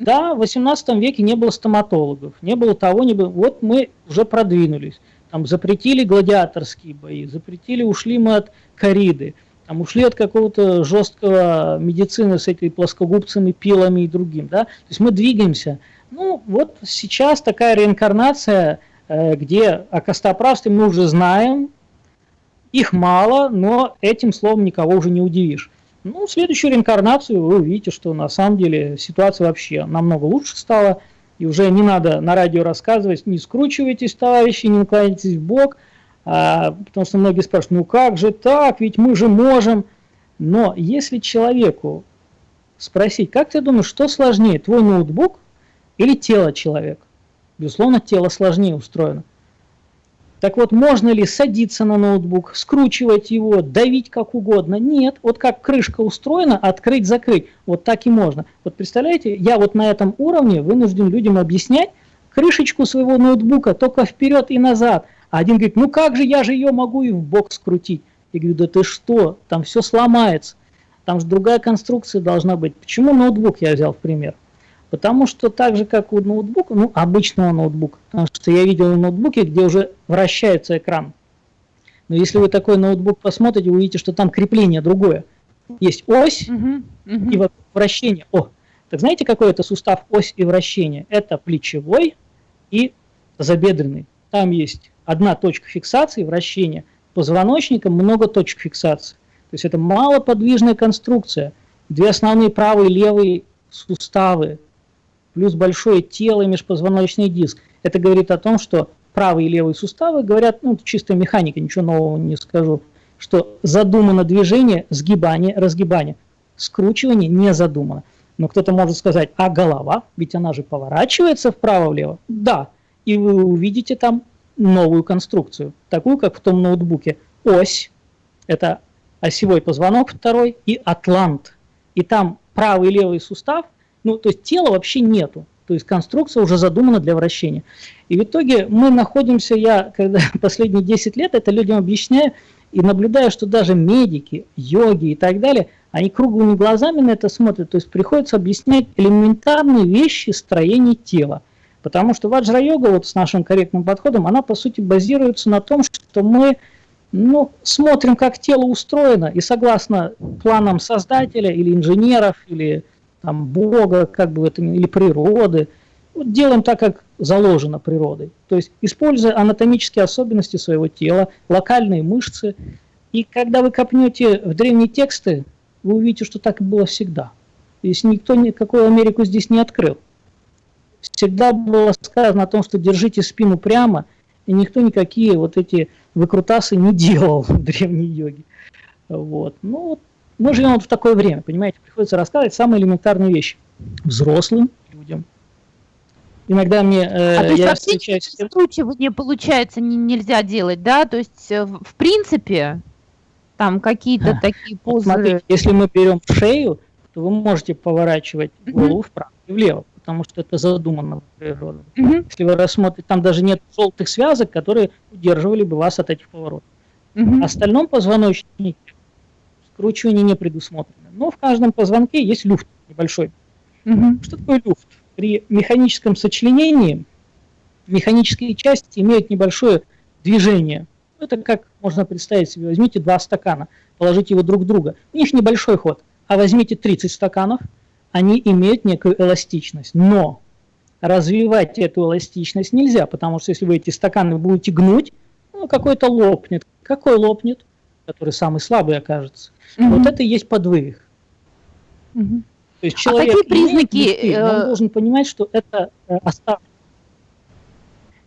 Да, в 18 веке не было стоматологов, не было того, не было. Вот мы уже продвинулись. Там запретили гладиаторские бои, запретили, ушли мы от кориды там ушли от какого-то жесткого медицины с этими плоскогубцами, пилами и другим, да, то есть мы двигаемся. Ну, вот сейчас такая реинкарнация, э, где о костоправстве мы уже знаем, их мало, но этим словом никого уже не удивишь. Ну, следующую реинкарнацию вы увидите, что на самом деле ситуация вообще намного лучше стала, и уже не надо на радио рассказывать, не скручивайтесь, товарищи, не наклоняйтесь в бок – а, потому что многие спрашивают, ну как же так, ведь мы же можем. Но если человеку спросить, как ты думаешь, что сложнее, твой ноутбук или тело человека? Безусловно, тело сложнее устроено. Так вот, можно ли садиться на ноутбук, скручивать его, давить как угодно? Нет. Вот как крышка устроена, открыть-закрыть, вот так и можно. Вот представляете, я вот на этом уровне вынужден людям объяснять крышечку своего ноутбука только вперед и назад. А один говорит, ну как же, я же ее могу и в бок скрутить. Я говорю, да ты что, там все сломается. Там же другая конструкция должна быть. Почему ноутбук я взял в пример? Потому что так же, как у ноутбука, ну, обычного ноутбука, потому что я видел ноутбуки, где уже вращается экран. Но если вы такой ноутбук посмотрите, вы увидите, что там крепление другое. Есть ось и вращение. О, так знаете, какой это сустав ось и вращение? Это плечевой и забедренный. Там есть одна точка фиксации, вращения. Позвоночником много точек фиксации. То есть это малоподвижная конструкция. Две основные правые и левые суставы, плюс большое тело и межпозвоночный диск. Это говорит о том, что правый и левый суставы говорят, ну, чистая механика, ничего нового не скажу, что задумано движение, сгибание, разгибание. Скручивание не задумано. Но кто-то может сказать, а голова, ведь она же поворачивается вправо-влево. Да, и вы увидите там новую конструкцию, такую, как в том ноутбуке. Ось, это осевой позвонок второй, и атлант. И там правый и левый сустав – ну, то есть тела вообще нету. То есть конструкция уже задумана для вращения. И в итоге мы находимся, я когда последние 10 лет это людям объясняю, и наблюдаю, что даже медики, йоги и так далее, они круглыми глазами на это смотрят. То есть приходится объяснять элементарные вещи строения тела. Потому что ваджра-йога вот с нашим корректным подходом, она по сути базируется на том, что мы ну, смотрим, как тело устроено, и согласно планам создателя или инженеров, или там, Бога, как бы это или природы. Вот делаем так, как заложено природой. То есть используя анатомические особенности своего тела, локальные мышцы. И когда вы копнете в древние тексты, вы увидите, что так было всегда. То есть никто никакую Америку здесь не открыл. Всегда было сказано о том, что держите спину прямо, и никто никакие вот эти выкрутасы не делал в древней йоге. Вот. Ну, вот мы живем вот в такое время, понимаете, приходится рассказывать самые элементарные вещи взрослым людям. Иногда мне э, а то есть я встречаюсь с не получается не, нельзя делать, да? То есть э, в принципе там какие-то а, такие позы. Смотрите, если мы берем шею, то вы можете поворачивать голову вправо и влево, потому что это задумано природой. Mm-hmm. Если вы рассмотрите, там даже нет желтых связок, которые удерживали бы вас от этих поворотов. Mm-hmm. В остальном позвоночнике скручивание не предусмотрено. Но в каждом позвонке есть люфт небольшой. Угу. Что такое люфт? При механическом сочленении механические части имеют небольшое движение. Это как можно представить себе. Возьмите два стакана, положите его друг к другу. У них небольшой ход. А возьмите 30 стаканов, они имеют некую эластичность. Но развивать эту эластичность нельзя, потому что если вы эти стаканы будете гнуть, ну, какой-то лопнет. Какой лопнет? Который самый слабый окажется. Угу. Вот это и есть подвывих. Угу. То есть человек, а какие признаки? Имеет, он э, должен понимать, что это э, оставлено.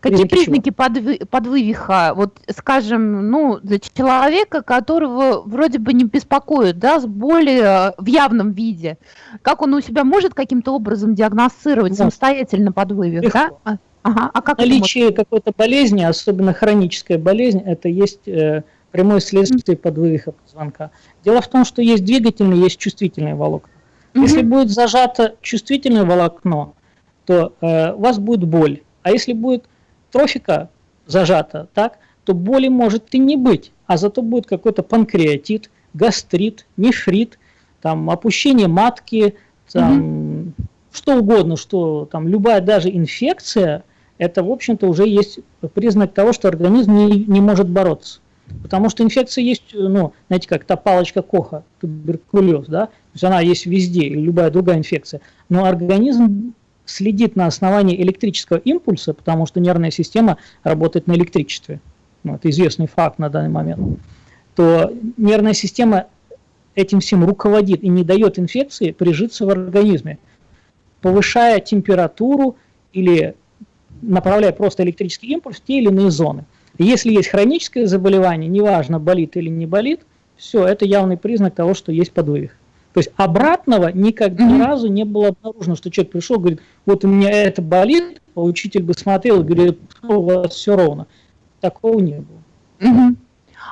Какие признаки подвы, подвывиха, вот скажем, ну, для человека, которого вроде бы не беспокоит, да, с боли э, в явном виде, как он у себя может каким-то образом диагностировать да. самостоятельно подвывих, Легко. да? Ага, а как Наличие какой-то болезни, особенно хроническая болезнь, это есть э, прямое следствие подвывиха позвонка. Дело в том, что есть двигательные, есть чувствительные волокна. Угу. Если будет зажато чувствительное волокно, то э, у вас будет боль. А если будет трофика зажата, так, то боли может и не быть, а зато будет какой-то панкреатит, гастрит, нефрит, там, опущение матки, там, угу. что угодно, что там любая даже инфекция, это, в общем-то, уже есть признак того, что организм не, не может бороться. Потому что инфекция есть, ну, знаете, как та палочка Коха, туберкулез, да, то есть она есть везде, или любая другая инфекция. Но организм следит на основании электрического импульса, потому что нервная система работает на электричестве. Ну, это известный факт на данный момент. То нервная система этим всем руководит и не дает инфекции прижиться в организме, повышая температуру или направляя просто электрический импульс в те или иные зоны. Если есть хроническое заболевание, неважно, болит или не болит, все, это явный признак того, что есть подвывих. То есть обратного никогда ни разу не было обнаружено, что человек пришел, говорит, вот у меня это болит, а учитель бы смотрел и говорит, у вас все ровно. такого не было. Угу.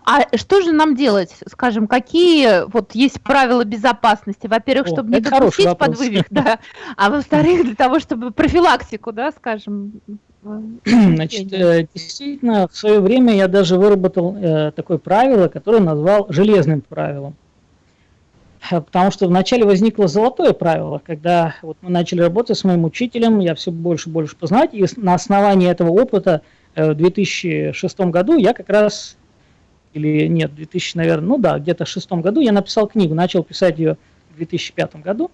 А что же нам делать? Скажем, какие вот есть правила безопасности? Во-первых, чтобы не допустить подвывих, да, а во-вторых, для того, чтобы профилактику, да, скажем. Значит, э, действительно, в свое время я даже выработал э, такое правило, которое назвал железным правилом. Э, потому что вначале возникло золотое правило, когда вот мы начали работать с моим учителем, я все больше и больше познать, и на основании этого опыта в 2006 году я как раз или нет, в 2000, наверное, ну да, где-то в шестом году я написал книгу, начал писать ее в 2005 году,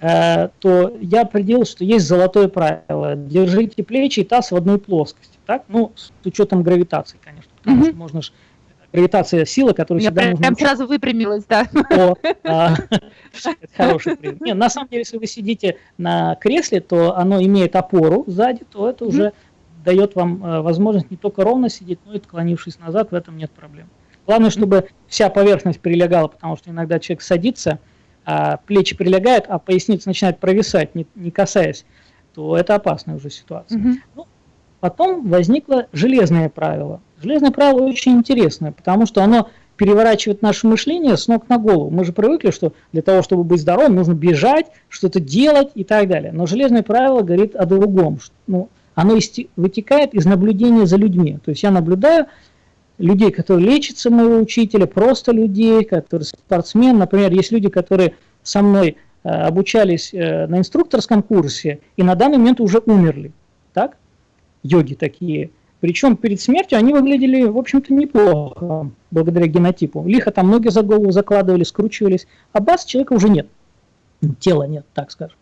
э, то я определил, что есть золотое правило. Держите плечи и таз в одной плоскости. Так? Ну, с учетом гравитации, конечно, потому mm-hmm. что можно же гравитация сила, которую Я всегда прям, прям сразу выпрямилась, да. О, а, хороший пример. Нет, на самом деле, если вы сидите на кресле, то оно имеет опору сзади, то это уже дает вам э, возможность не только ровно сидеть, но и отклонившись назад, в этом нет проблем. Главное, чтобы вся поверхность прилегала, потому что иногда человек садится, а плечи прилегают, а поясница начинает провисать, не, не касаясь, то это опасная уже ситуация. Угу. Ну, потом возникло железное правило. Железное правило очень интересное, потому что оно переворачивает наше мышление с ног на голову. Мы же привыкли, что для того, чтобы быть здоровым, нужно бежать, что-то делать и так далее. Но железное правило говорит о другом. Ну, оно вытекает из наблюдения за людьми. То есть я наблюдаю людей, которые лечатся моего учителя, просто людей, которые спортсмен. Например, есть люди, которые со мной э, обучались э, на инструкторском курсе и на данный момент уже умерли. Так? Йоги такие. Причем перед смертью они выглядели, в общем-то, неплохо, благодаря генотипу. Лихо там ноги за голову закладывали, скручивались, а бас человека уже нет. Тела нет, так скажем.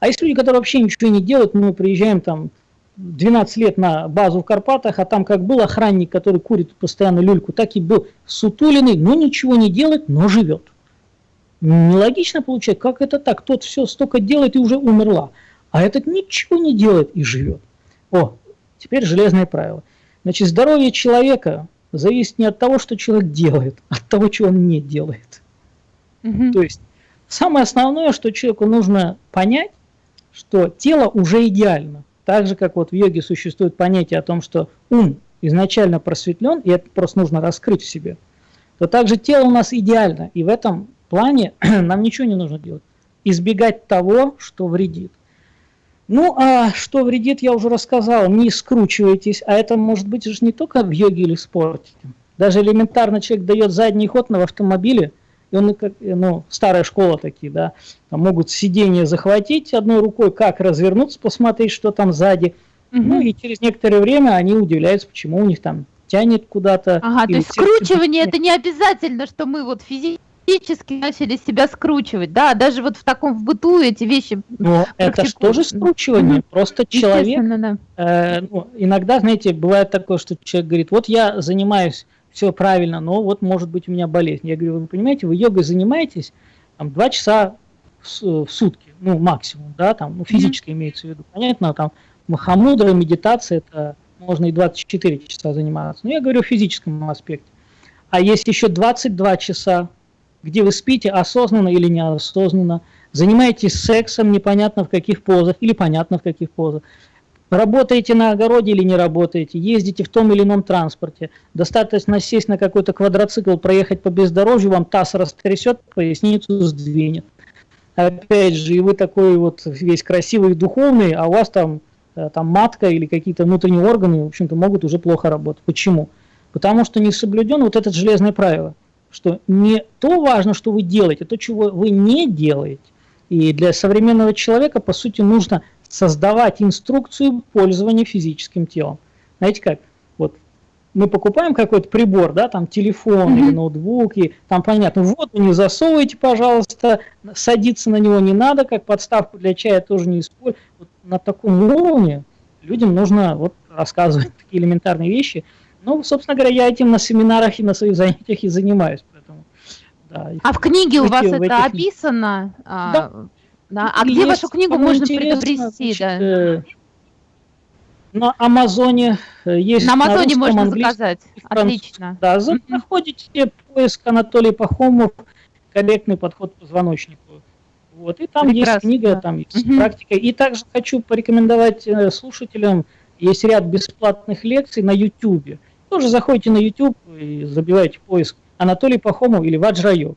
А есть люди, которые вообще ничего не делают, мы приезжаем там 12 лет на базу в Карпатах, а там как был охранник, который курит постоянно люльку, так и был сутуленный, но ничего не делает, но живет. Нелогично получается, как это так? Тот все столько делает и уже умерла, а этот ничего не делает и живет. О, теперь железное правило. Значит, здоровье человека зависит не от того, что человек делает, а от того, что он не делает. Угу. То есть самое основное, что человеку нужно понять, что тело уже идеально. Так же, как вот в йоге существует понятие о том, что ум изначально просветлен, и это просто нужно раскрыть в себе, то также тело у нас идеально, и в этом плане нам ничего не нужно делать. Избегать того, что вредит. Ну, а что вредит, я уже рассказал, не скручивайтесь, а это может быть же не только в йоге или в спорте. Даже элементарно человек дает задний ход на автомобиле – и он, ну, старая школа такие, да, там могут сиденье захватить одной рукой, как развернуться, посмотреть, что там сзади. Угу. Ну и через некоторое время они удивляются, почему у них там тянет куда-то. Ага, то есть скручивание это не обязательно, что мы вот физически начали себя скручивать, да, даже вот в таком в быту эти вещи. Ну, это же тоже скручивание, mm просто человек. Да. Э, ну, иногда, знаете, бывает такое, что человек говорит, вот я занимаюсь все правильно, но вот может быть у меня болезнь. Я говорю, вы понимаете, вы йогой занимаетесь там, 2 часа в, в сутки, ну максимум, да, там, ну физически mm-hmm. имеется в виду. Понятно, там махамудра, медитация, это можно и 24 часа заниматься. Но я говорю о физическом аспекте. А есть еще 22 часа, где вы спите осознанно или неосознанно, занимаетесь сексом непонятно в каких позах или понятно в каких позах, Работаете на огороде или не работаете, ездите в том или ином транспорте, достаточно сесть на какой-то квадроцикл, проехать по бездорожью, вам таз растрясет, поясницу сдвинет. Опять же, и вы такой вот весь красивый духовный, а у вас там, э, там матка или какие-то внутренние органы, в общем-то, могут уже плохо работать. Почему? Потому что не соблюден вот это железное правило, что не то важно, что вы делаете, то, чего вы не делаете. И для современного человека, по сути, нужно создавать инструкцию пользования физическим телом. Знаете как? Вот мы покупаем какой-то прибор, да, там телефон mm-hmm. или ноутбук, и там понятно, воду не засовывайте, пожалуйста, садиться на него не надо, как подставку для чая тоже не используйте. Вот на таком уровне людям нужно вот рассказывать такие элементарные вещи. Ну, собственно говоря, я этим на семинарах и на своих занятиях и занимаюсь. Поэтому, да. А в книге у вас это описано? А, да. Да. А где вашу книгу можно приобрести? Да? Э, на Амазоне э, есть. На Амазоне на можно заказать. Отлично. Да, заходите поиск Анатолий Пахомов, корректный подход к позвоночнику. Вот, и там Прекрасно. есть книга, там есть угу. практика. И также хочу порекомендовать э, слушателям, есть ряд бесплатных лекций на YouTube. Тоже заходите на YouTube и забиваете поиск Анатолий Пахомов или Ваджрайог.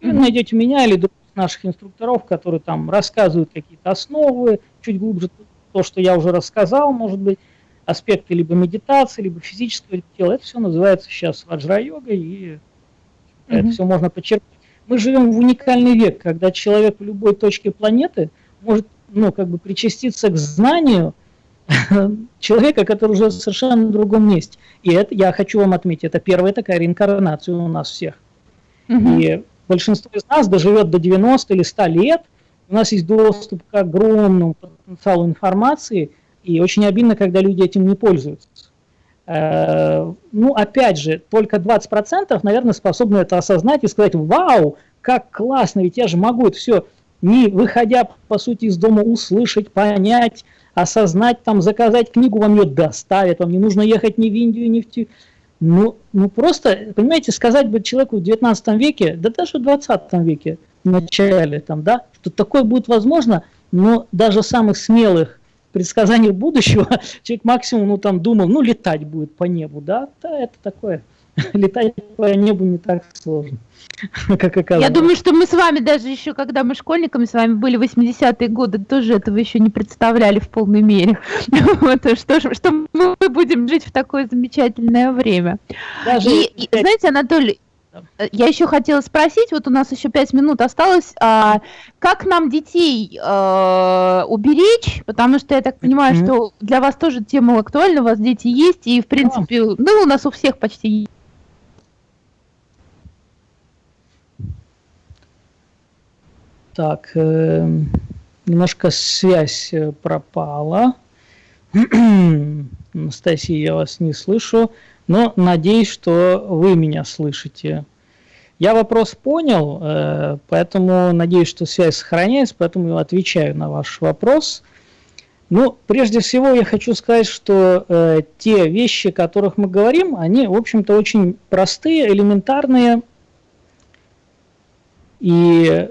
И вы найдете меня или наших инструкторов, которые там рассказывают какие-то основы, чуть глубже то, что я уже рассказал, может быть, аспекты либо медитации, либо физического тела. Это все называется сейчас ваджра-йогой, и mm-hmm. это все можно подчеркнуть. Мы живем в уникальный век, когда человек в любой точке планеты может ну, как бы причаститься к знанию человека, который уже в совершенно другом месте. И это, я хочу вам отметить, это первая такая реинкарнация у нас всех. Mm-hmm. И большинство из нас доживет до 90 или 100 лет, у нас есть доступ к огромному потенциалу информации, и очень обидно, когда люди этим не пользуются. Э, ну, опять же, только 20%, наверное, способны это осознать и сказать, вау, как классно, ведь я же могу это все, не выходя, по сути, из дома, услышать, понять, осознать, там, заказать книгу, вам ее доставят, вам не нужно ехать ни в Индию, ни в ну, ну просто, понимаете, сказать бы человеку в 19 веке, да даже в 20 веке, в начале, там, да, что такое будет возможно, но даже самых смелых предсказаний будущего человек максимум, ну, там, думал, ну, летать будет по небу, да, да, это такое, летать по небу не так сложно. как оказалось. Я думаю, что мы с вами даже еще, когда мы школьниками с вами были 80-е годы, тоже этого еще не представляли в полной мере. вот, что, что мы будем жить в такое замечательное время. Даже и, и, знаете, Анатолий, я еще хотела спросить, вот у нас еще пять минут осталось, а, как нам детей а, уберечь, потому что я так понимаю, mm-hmm. что для вас тоже тема актуальна, у вас дети есть, и в принципе, oh. ну у нас у всех почти Так, э, немножко связь э, пропала. Анастасия, я вас не слышу, но надеюсь, что вы меня слышите. Я вопрос понял, э, поэтому надеюсь, что связь сохраняется, поэтому отвечаю на ваш вопрос. Ну, прежде всего я хочу сказать, что э, те вещи, о которых мы говорим, они, в общем-то, очень простые, элементарные. И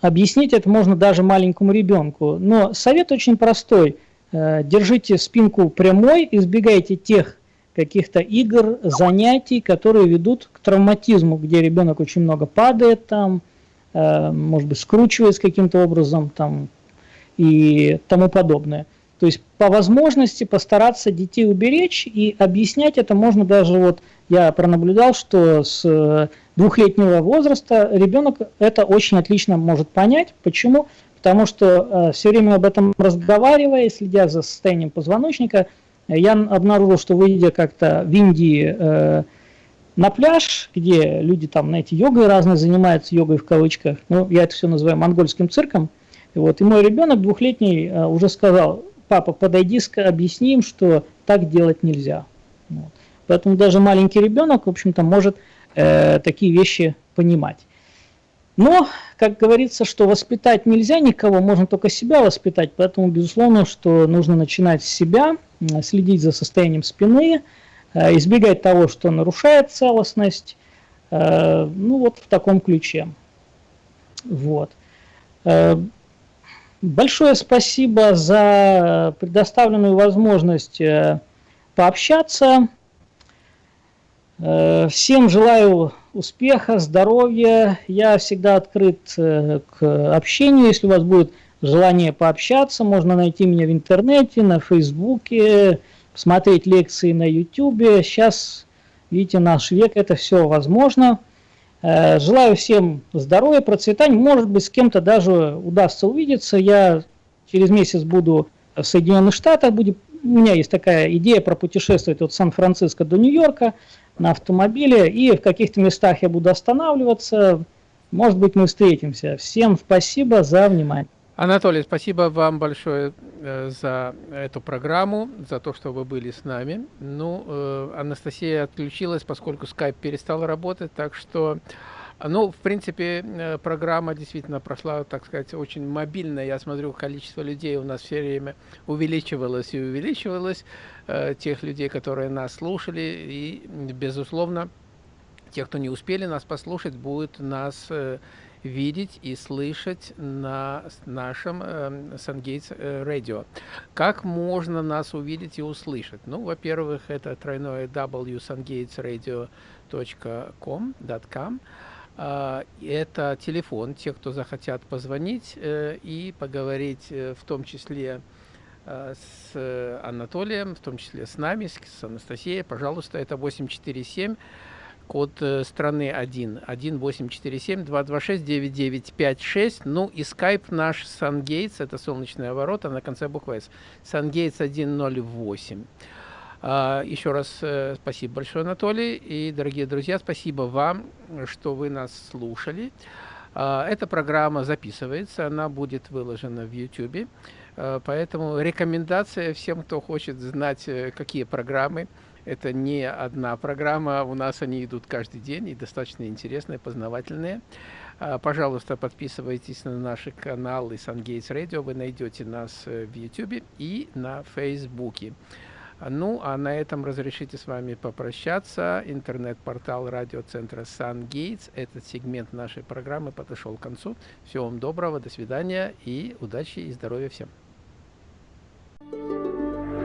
Объяснить это можно даже маленькому ребенку. Но совет очень простой. Э, держите спинку прямой, избегайте тех каких-то игр, занятий, которые ведут к травматизму, где ребенок очень много падает там, э, может быть, скручивается каким-то образом там и тому подобное. То есть по возможности постараться детей уберечь и объяснять это можно даже вот я пронаблюдал, что с двухлетнего возраста ребенок это очень отлично может понять. Почему? Потому что э, все время об этом разговаривая, следя за состоянием позвоночника, я обнаружил, что выйдя как-то в Индии э, на пляж, где люди там, знаете, йогой разные занимаются, йогой в кавычках, ну, я это все называю монгольским цирком, и вот, и мой ребенок двухлетний э, уже сказал, папа, подойди, объясни им, что так делать нельзя. Вот. Поэтому даже маленький ребенок, в общем-то, может э, такие вещи понимать. Но, как говорится, что воспитать нельзя никого, можно только себя воспитать, поэтому, безусловно, что нужно начинать с себя, следить за состоянием спины, э, избегать того, что нарушает целостность, э, ну вот в таком ключе. Вот. Большое спасибо за предоставленную возможность пообщаться. Э, всем желаю успеха, здоровья. Я всегда открыт э, к общению. Если у вас будет желание пообщаться, можно найти меня в интернете, на фейсбуке, посмотреть лекции на ютубе. Сейчас, видите, наш век, это все возможно. Э, желаю всем здоровья, процветания. Может быть, с кем-то даже удастся увидеться. Я через месяц буду в Соединенных Штатах. Будет, у меня есть такая идея пропутешествовать от Сан-Франциско до Нью-Йорка на автомобиле, и в каких-то местах я буду останавливаться. Может быть, мы встретимся. Всем спасибо за внимание. Анатолий, спасибо вам большое э, за эту программу, за то, что вы были с нами. Ну, э, Анастасия отключилась, поскольку скайп перестал работать, так что ну, в принципе, э, программа действительно прошла, так сказать, очень мобильно. Я смотрю, количество людей у нас все время увеличивалось и увеличивалось, э, тех людей, которые нас слушали. И, безусловно, Те, кто не успели нас послушать, будут нас э, видеть и слышать на нашем SunGates э, Radio. Как можно нас увидеть и услышать? Ну, во-первых, это тройное www.sungatesradio.com. Uh, это телефон, те, кто захотят позвонить uh, и поговорить, uh, в том числе с Анатолием, в том числе с нами, с, с Анастасией, пожалуйста, это 847 код э, страны 1, 1847-226-9956. Ну и скайп наш SunGates, это солнечная ворота на конце буквы S. SunGates 108. А, еще раз э, спасибо большое, Анатолий. И, дорогие друзья, спасибо вам, что вы нас слушали. А, эта программа записывается, она будет выложена в YouTube. А, поэтому рекомендация всем, кто хочет знать, э, какие программы это не одна программа, у нас они идут каждый день и достаточно интересные, познавательные. Пожалуйста, подписывайтесь на наши каналы SunGates Radio, вы найдете нас э, в YouTube и на Фейсбуке. Ну, а на этом разрешите с вами попрощаться. Интернет-портал радиоцентра «Сан-Гейтс». Этот сегмент нашей программы подошел к концу. Всего вам доброго, до свидания и удачи и здоровья всем. Thank you.